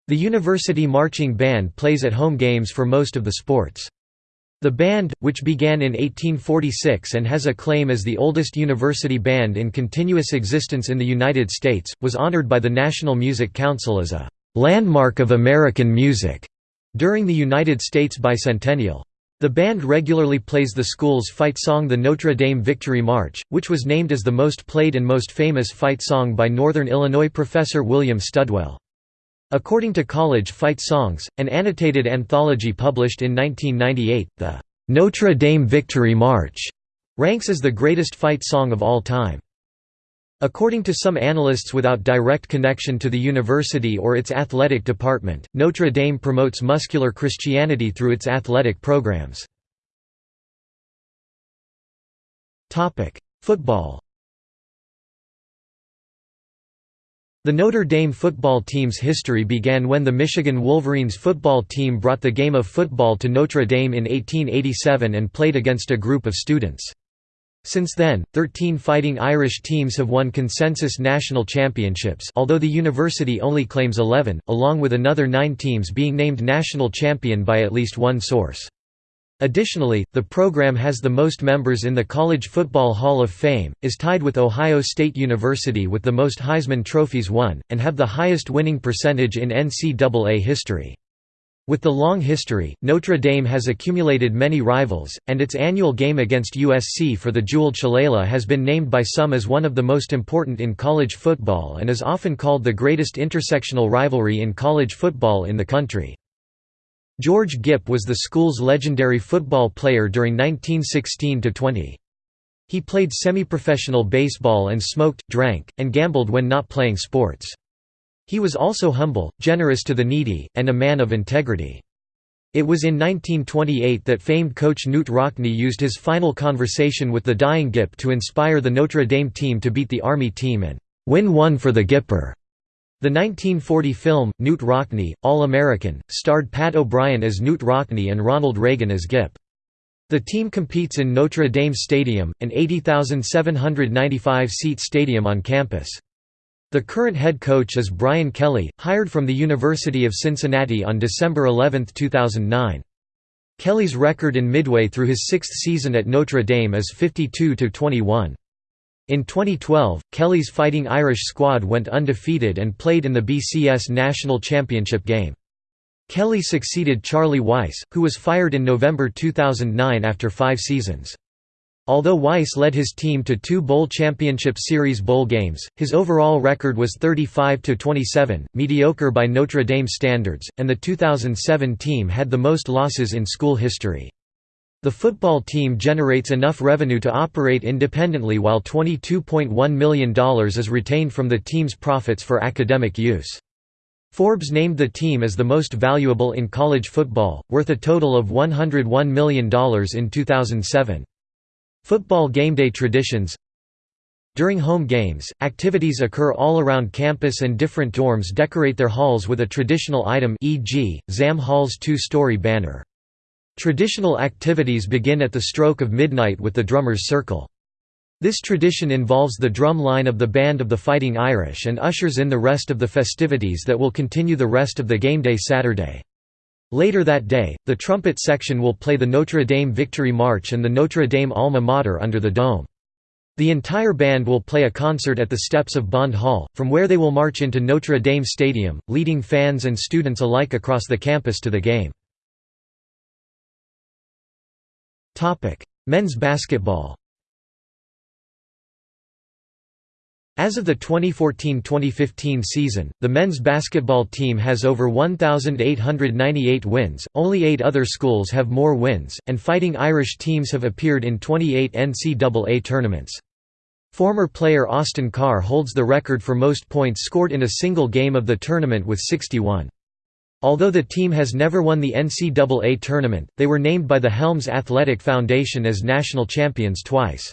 The university marching band plays at home games for most of the sports. The band, which began in 1846 and has a claim as the oldest university band in continuous existence in the United States, was honored by the National Music Council as a «landmark of American music» during the United States bicentennial. The band regularly plays the school's fight song the Notre Dame Victory March, which was named as the most played and most famous fight song by Northern Illinois professor William Studwell. According to College Fight Songs, an annotated anthology published in 1998, the Notre Dame Victory March ranks as the greatest fight song of all time. According to some analysts without direct connection to the university or its athletic department, Notre Dame promotes muscular Christianity through its athletic programs. Football The Notre Dame football team's history began when the Michigan Wolverines football team brought the game of football to Notre Dame in 1887 and played against a group of students. Since then, 13 Fighting Irish teams have won consensus national championships although the university only claims 11, along with another nine teams being named national champion by at least one source. Additionally, the program has the most members in the College Football Hall of Fame, is tied with Ohio State University with the most Heisman trophies won, and have the highest winning percentage in NCAA history. With the long history, Notre Dame has accumulated many rivals, and its annual game against USC for the Jewel Shillelagh has been named by some as one of the most important in college football and is often called the greatest intersectional rivalry in college football in the country. George Gipp was the school's legendary football player during 1916–20. He played semi-professional baseball and smoked, drank, and gambled when not playing sports. He was also humble, generous to the needy, and a man of integrity. It was in 1928 that famed coach Knute Rockne used his final conversation with the dying Gipp to inspire the Notre Dame team to beat the Army team and "'win one for the Gipper'". The 1940 film, Knute Rockne, All-American, starred Pat O'Brien as Knute Rockne and Ronald Reagan as Gipp. The team competes in Notre Dame Stadium, an 80,795-seat stadium on campus. The current head coach is Brian Kelly, hired from the University of Cincinnati on December 11, 2009. Kelly's record in midway through his sixth season at Notre Dame is 52–21. In 2012, Kelly's Fighting Irish squad went undefeated and played in the BCS National Championship game. Kelly succeeded Charlie Weis, who was fired in November 2009 after five seasons. Although Weis led his team to two Bowl Championship Series bowl games, his overall record was 35–27, mediocre by Notre Dame standards, and the 2007 team had the most losses in school history. The football team generates enough revenue to operate independently while $22.1 million is retained from the team's profits for academic use. Forbes named the team as the most valuable in college football, worth a total of $101 million in 2007. Football game day traditions During home games, activities occur all around campus and different dorms decorate their halls with a traditional item e.g., Zahm Hall's two-story banner. Traditional activities begin at the stroke of midnight with the Drummers' Circle. This tradition involves the drum line of the Band of the Fighting Irish and ushers in the rest of the festivities that will continue the rest of the game day Saturday. Later that day, the trumpet section will play the Notre Dame Victory March and the Notre Dame Alma Mater under the dome. The entire band will play a concert at the steps of Bond Hall, from where they will march into Notre Dame Stadium, leading fans and students alike across the campus to the game. Men's basketball As of the 2014–2015 season, the men's basketball team has over 1,898 wins, only eight other schools have more wins, and Fighting Irish teams have appeared in 28 NCAA tournaments. Former player Austin Carr holds the record for most points scored in a single game of the tournament with 61. Although the team has never won the NCAA tournament, they were named by the Helms Athletic Foundation as national champions twice.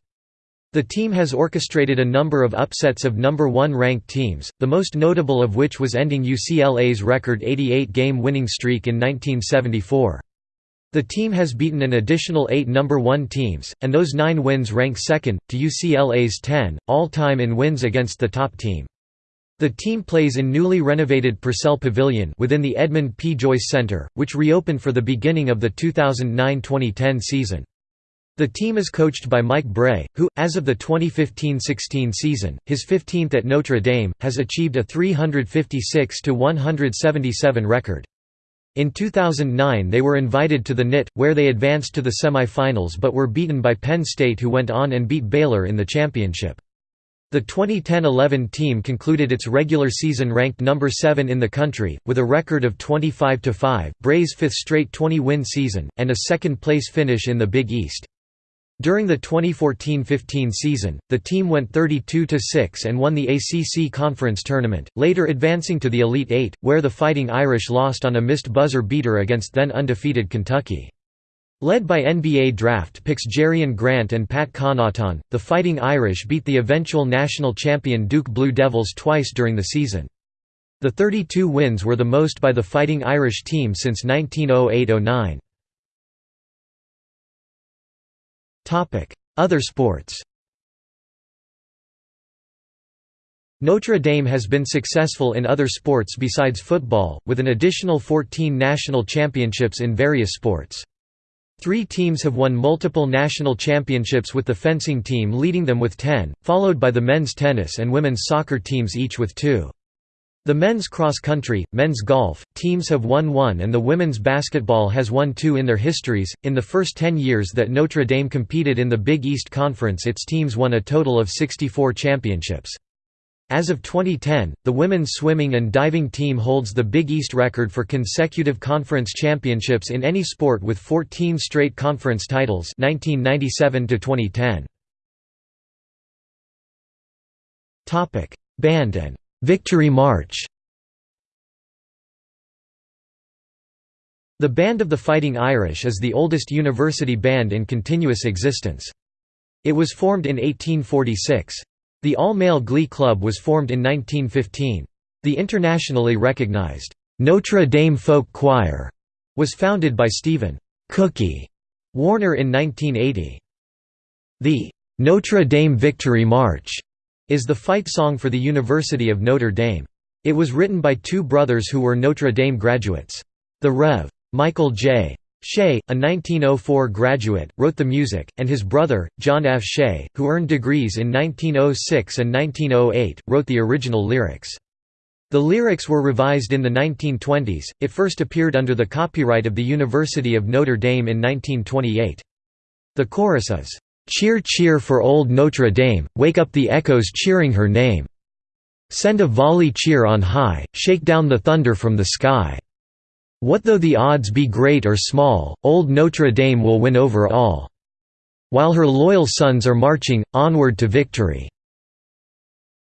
The team has orchestrated a number of upsets of number one ranked teams, the most notable of which was ending UCLA's record 88-game winning streak in 1974. The team has beaten an additional eight number one teams, and those nine wins rank second, to UCLA's 10, all-time in wins against the top team. The team plays in newly renovated Purcell Pavilion within the Edmund P. Joyce Center, which reopened for the beginning of the 2009–2010 season. The team is coached by Mike Brey, who, as of the 2015–16 season, his 15th at Notre Dame, has achieved a 356–177 record. In 2009 they were invited to the NIT, where they advanced to the semi-finals but were beaten by Penn State who went on and beat Baylor in the championship. The 2010–11 team concluded its regular season ranked number 7 in the country, with a record of 25–5, Brey's fifth straight 20-win season, and a second-place finish in the Big East. During the 2014–15 season, the team went 32–6 and won the ACC Conference Tournament, later advancing to the Elite Eight, where the Fighting Irish lost on a missed buzzer beater against then undefeated Kentucky. Led by NBA draft picks Jerian Grant and Pat Connaughton, the Fighting Irish beat the eventual national champion Duke Blue Devils twice during the season. The 32 wins were the most by the Fighting Irish team since 1908–09. Other sports Notre Dame has been successful in other sports besides football, with an additional 14 national championships in various sports. Three teams have won multiple national championships with the fencing team leading them with 10, followed by the men's tennis and women's soccer teams each with two. The men's cross country, men's golf, teams have won one and the women's basketball has won two in their histories. In the first 10 years that Notre Dame competed in the Big East Conference, its teams won a total of 64 championships. As of 2010, the women's swimming and diving team holds the Big East record for consecutive conference championships in any sport with 14 straight conference titles 1997 to 2010. Topic: Band and Victory March The Band of the Fighting Irish is the oldest university band in continuous existence. It was formed in 1846. The all-male glee club was formed in 1915. The internationally recognized, "'Notre Dame Folk Choir' was founded by Stephen Cookie Warner in 1980. The "'Notre Dame Victory March' is the fight song for the University of Notre Dame. It was written by two brothers who were Notre Dame graduates. The Rev. Michael J. Shea, a 1904 graduate, wrote the music, and his brother, John F. Shea, who earned degrees in 1906 and 1908, wrote the original lyrics. The lyrics were revised in the 1920s, it first appeared under the copyright of the University of Notre Dame in 1928. The chorus is, Cheer cheer for old Notre Dame, wake up the echoes cheering her name. Send a volley cheer on high, shake down the thunder from the sky. What though the odds be great or small, old Notre Dame will win over all. While her loyal sons are marching, onward to victory.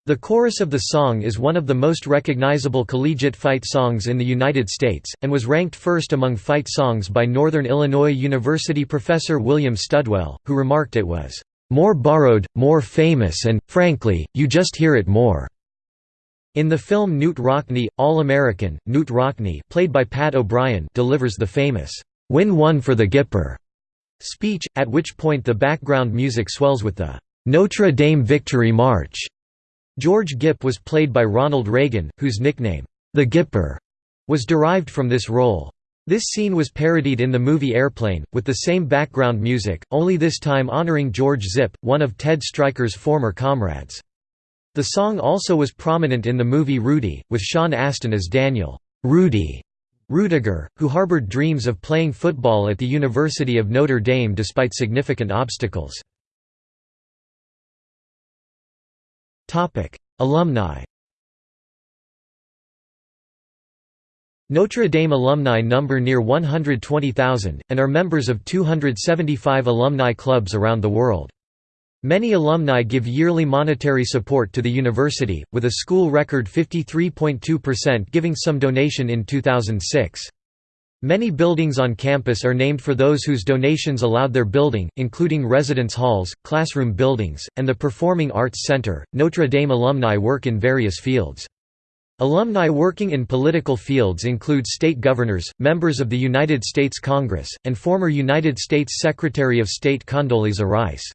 The chorus of the song is one of the most recognizable collegiate fight songs in the United States, and was ranked first among fight songs by Northern Illinois University professor William Studwell, who remarked it was, "...more borrowed, more famous and, frankly, you just hear it more." In the film Knute Rockne, All-American, Knute Rockne played by Pat O'Brien delivers the famous, "'Win one for the Gipper' speech, at which point the background music swells with the "'Notre Dame Victory March' George Gipp was played by Ronald Reagan, whose nickname, the Gipper, was derived from this role. This scene was parodied in the movie Airplane, with the same background music, only this time honoring George Zipp, one of Ted Stryker's former comrades. The song also was prominent in the movie Rudy, with Sean Astin as Daniel Rudy Rudiger, who harbored dreams of playing football at the University of Notre Dame despite significant obstacles. Alumni Notre Dame alumni number near 120,000, and are members of 275 alumni clubs around the world. Many alumni give yearly monetary support to the university, with a school record 53.2% giving some donation in 2006. Many buildings on campus are named for those whose donations allowed their building, including residence halls, classroom buildings, and the Performing Arts Center. Notre Dame alumni work in various fields. Alumni working in political fields include state governors, members of the United States Congress, and former United States Secretary of State Condoleezza Rice.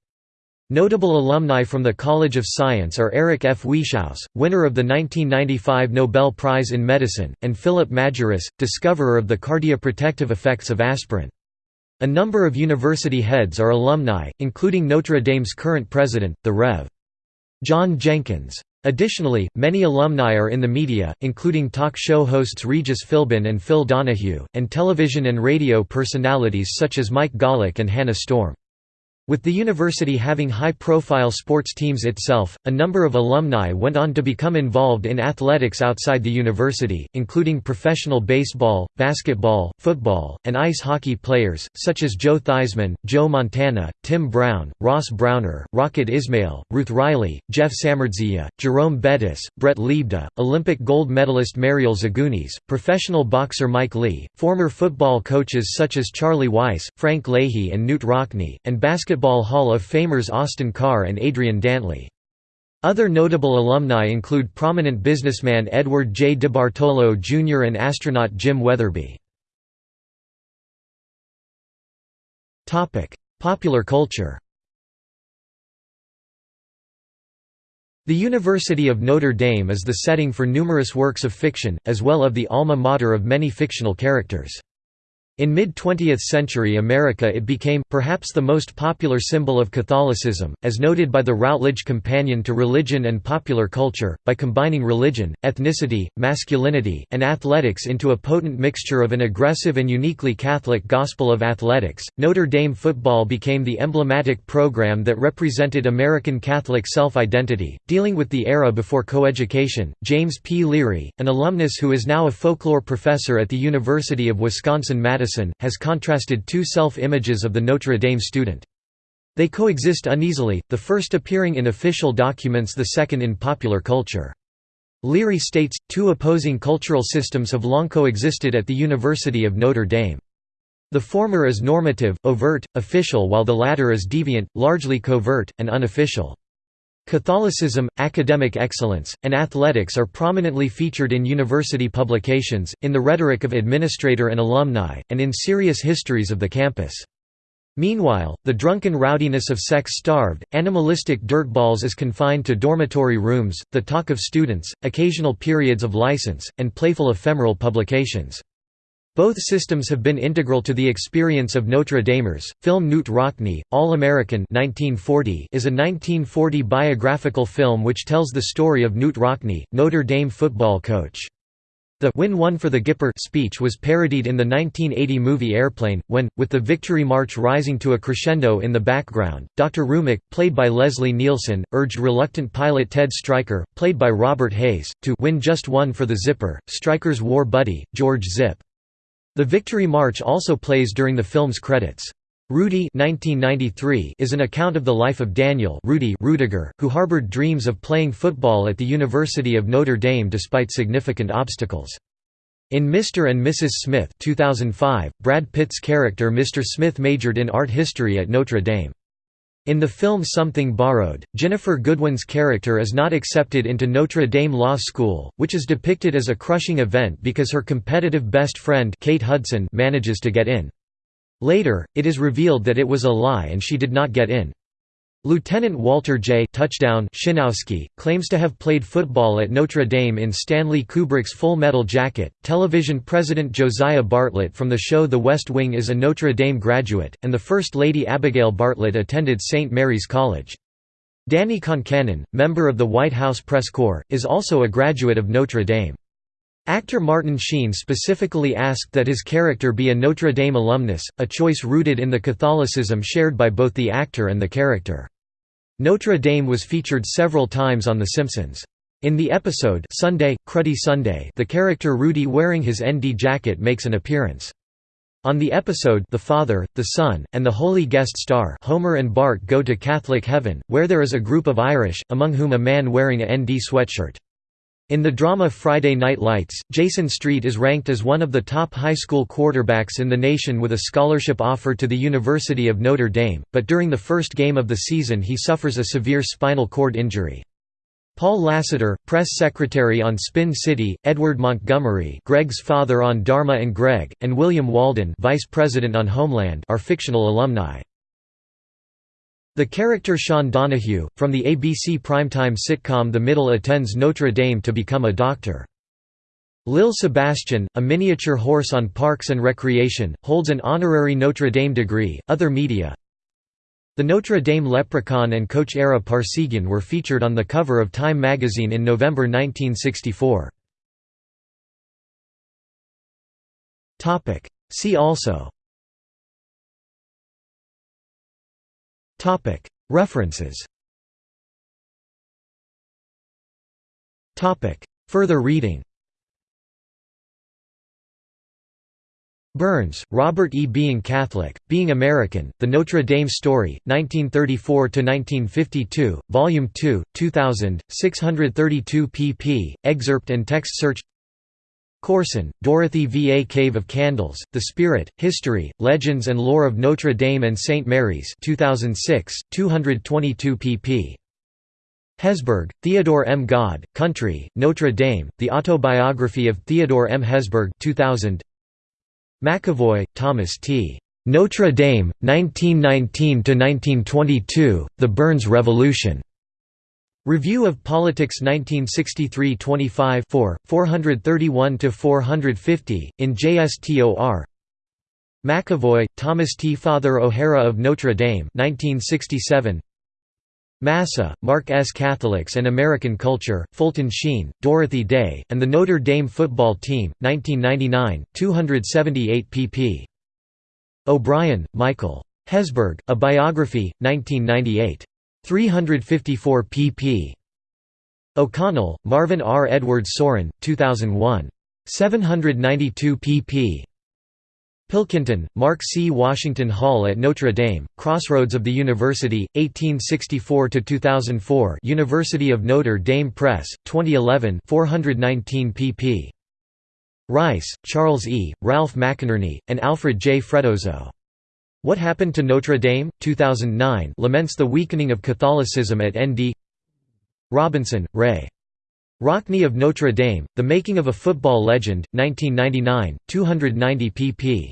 Notable alumni from the College of Science are Eric F. Wieschaus, winner of the 1995 Nobel Prize in Medicine, and Philip Majerus, discoverer of the cardioprotective effects of aspirin. A number of university heads are alumni, including Notre Dame's current president, the Rev. John Jenkins. Additionally, many alumni are in the media, including talk show hosts Regis Philbin and Phil Donahue, and television and radio personalities such as Mike Golic and Hannah Storm. With the university having high-profile sports teams itself, a number of alumni went on to become involved in athletics outside the university, including professional baseball, basketball, football, and ice hockey players, such as Joe Theismann, Joe Montana, Tim Brown, Ross Browner, Rocket Ismail, Ruth Riley, Jeff Samardzija, Jerome Bettis, Brett Lebda, Olympic gold medalist Mariel Zagunis, professional boxer Mike Lee, former football coaches such as Charlie Weis, Frank Leahy and Knute Rockne, and basketball Basketball Hall of Famers Austin Carr and Adrian Dantley. Other notable alumni include prominent businessman Edward J. DeBartolo Jr. and astronaut Jim Wetherbee. Popular culture The University of Notre Dame is the setting for numerous works of fiction, as well of the alma mater of many fictional characters. In mid-20th century America it became, perhaps the most popular symbol of Catholicism, as noted by the Routledge Companion to Religion and Popular Culture, by combining religion, ethnicity, masculinity, and athletics into a potent mixture of an aggressive and uniquely Catholic gospel of athletics. Notre Dame football became the emblematic program that represented American Catholic self-identity, dealing with the era before coeducation. James P. Leary, an alumnus who is now a folklore professor at the University of Wisconsin-Madison Madison, has contrasted two self-images of the Notre Dame student. They coexist uneasily, the first appearing in official documents the second in popular culture. Leary states, two opposing cultural systems have long coexisted at the University of Notre Dame. The former is normative, overt, official while the latter is deviant, largely covert, and unofficial. Catholicism, academic excellence, and athletics are prominently featured in university publications, in the rhetoric of administrator and alumni, and in serious histories of the campus. Meanwhile, the drunken rowdiness of sex-starved, animalistic dirtballs is confined to dormitory rooms, the talk of students, occasional periods of license, and playful ephemeral publications. Both systems have been integral to the experience of Notre Damers. Film Knute Rockne, All American 1940, is a 1940 biographical film which tells the story of Knute Rockne, Notre Dame football coach. The Win One for the Gipper speech was parodied in the 1980 movie Airplane, when, with the victory march rising to a crescendo in the background, Dr. Rumack, played by Leslie Nielsen, urged reluctant pilot Ted Stryker, played by Robert Hays, to win just one for the Zipper, Stryker's war buddy, George Zipp. The Victory March also plays during the film's credits. Rudy 1993 is an account of the life of Daniel Rudy Rudiger, who harbored dreams of playing football at the University of Notre Dame despite significant obstacles. In Mr. and Mrs. Smith 2005, Brad Pitt's character Mr. Smith majored in art history at Notre Dame. In the film Something Borrowed, Ginnifer Goodwin's character is not accepted into Notre Dame Law School, which is depicted as a crushing event because her competitive best friend Kate Hudson manages to get in. Later, it is revealed that it was a lie and she did not get in. Lieutenant Walter J. Touchdown Schinoski claims to have played football at Notre Dame in Stanley Kubrick's Full Metal Jacket. Television president Josiah Bartlet from the show The West Wing is a Notre Dame graduate, and the First Lady Abigail Bartlet attended St. Mary's College. Danny Concannon, member of the White House Press Corps, is also a graduate of Notre Dame. Actor Martin Sheen specifically asked that his character be a Notre Dame alumnus, a choice rooted in the Catholicism shared by both the actor and the character. Notre Dame was featured several times on The Simpsons. In the episode Sunday, Cruddy Sunday the character Rudy wearing his ND jacket makes an appearance. On the episode The Father, the Son, and the Holy Guest Star Homer and Bart go to Catholic Heaven, where there is a group of Irish, among whom a man wearing a ND sweatshirt. In the drama Friday Night Lights, Jason Street is ranked as one of the top high school quarterbacks in the nation with a scholarship offer to the University of Notre Dame, but during the first game of the season he suffers a severe spinal cord injury. Paul Lassiter, press secretary on Spin City, Edward Montgomery Greg's father on Dharma and Greg, and William Walden vice president on Homeland are fictional alumni. The character Sean Donahue, from the ABC primetime sitcom The Middle attends Notre Dame to become a doctor. Lil Sebastian, a miniature horse on Parks and Recreation, holds an honorary Notre Dame degree. Other media The Notre Dame leprechaun and Coach Ara Parseghian were featured on the cover of Time magazine in November 1964. See also References Further reading Burns, Robert E. Being Catholic, Being American, The Notre Dame Story, 1934–1952, Volume 2, 2000, 632 pp. Excerpt and text search Corson, Dorothy V. A Cave of Candles, The Spirit, History, Legends and Lore of Notre Dame and St. Mary's 2006, 222 pp. Hesburgh, Theodore M. God, Country, Notre Dame, The Autobiography of Theodore M. Hesburgh 2000. McAvoy, Thomas T. Notre Dame, 1919–1922, The Burns Revolution. Review of Politics 1963 25 431–450, in JSTOR McAvoy, Thomas T. Father O'Hara of Notre Dame 1967. Massa, Mark S. Catholics and American Culture, Fulton Sheen, Dorothy Day, and the Notre Dame Football Team, 1999, 278 pp. O'Brien, Michael. Hesburgh, A Biography, 1998. 354 pp. O'Connell, Marvin R. Edward Sorin, 2001. 792 pp. Pilkington, Mark C. Washington Hall at Notre Dame, Crossroads of the University, 1864–2004 University of Notre Dame Press, 2011 419 pp. Rice, Charles E., Ralph McInerny, and Alfred J. Freddoso. What Happened to Notre Dame? 2009 laments the weakening of Catholicism at ND Robinson, Ray. Rockne of Notre Dame, The Making of a Football Legend, 1999, 290 pp.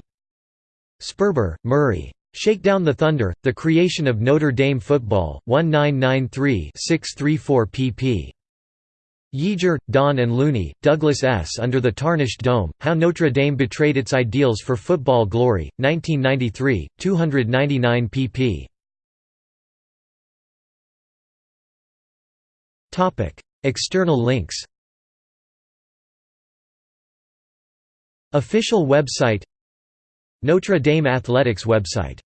Sperber, Murray. Shakedown the Thunder, The Creation of Notre Dame Football, 1993 634 pp. Yeager, Don and Looney, Douglas S. Under the Tarnished Dome, How Notre Dame Betrayed Its Ideals for Football Glory, 1993, 299 pp. External links Official website Notre Dame Athletics website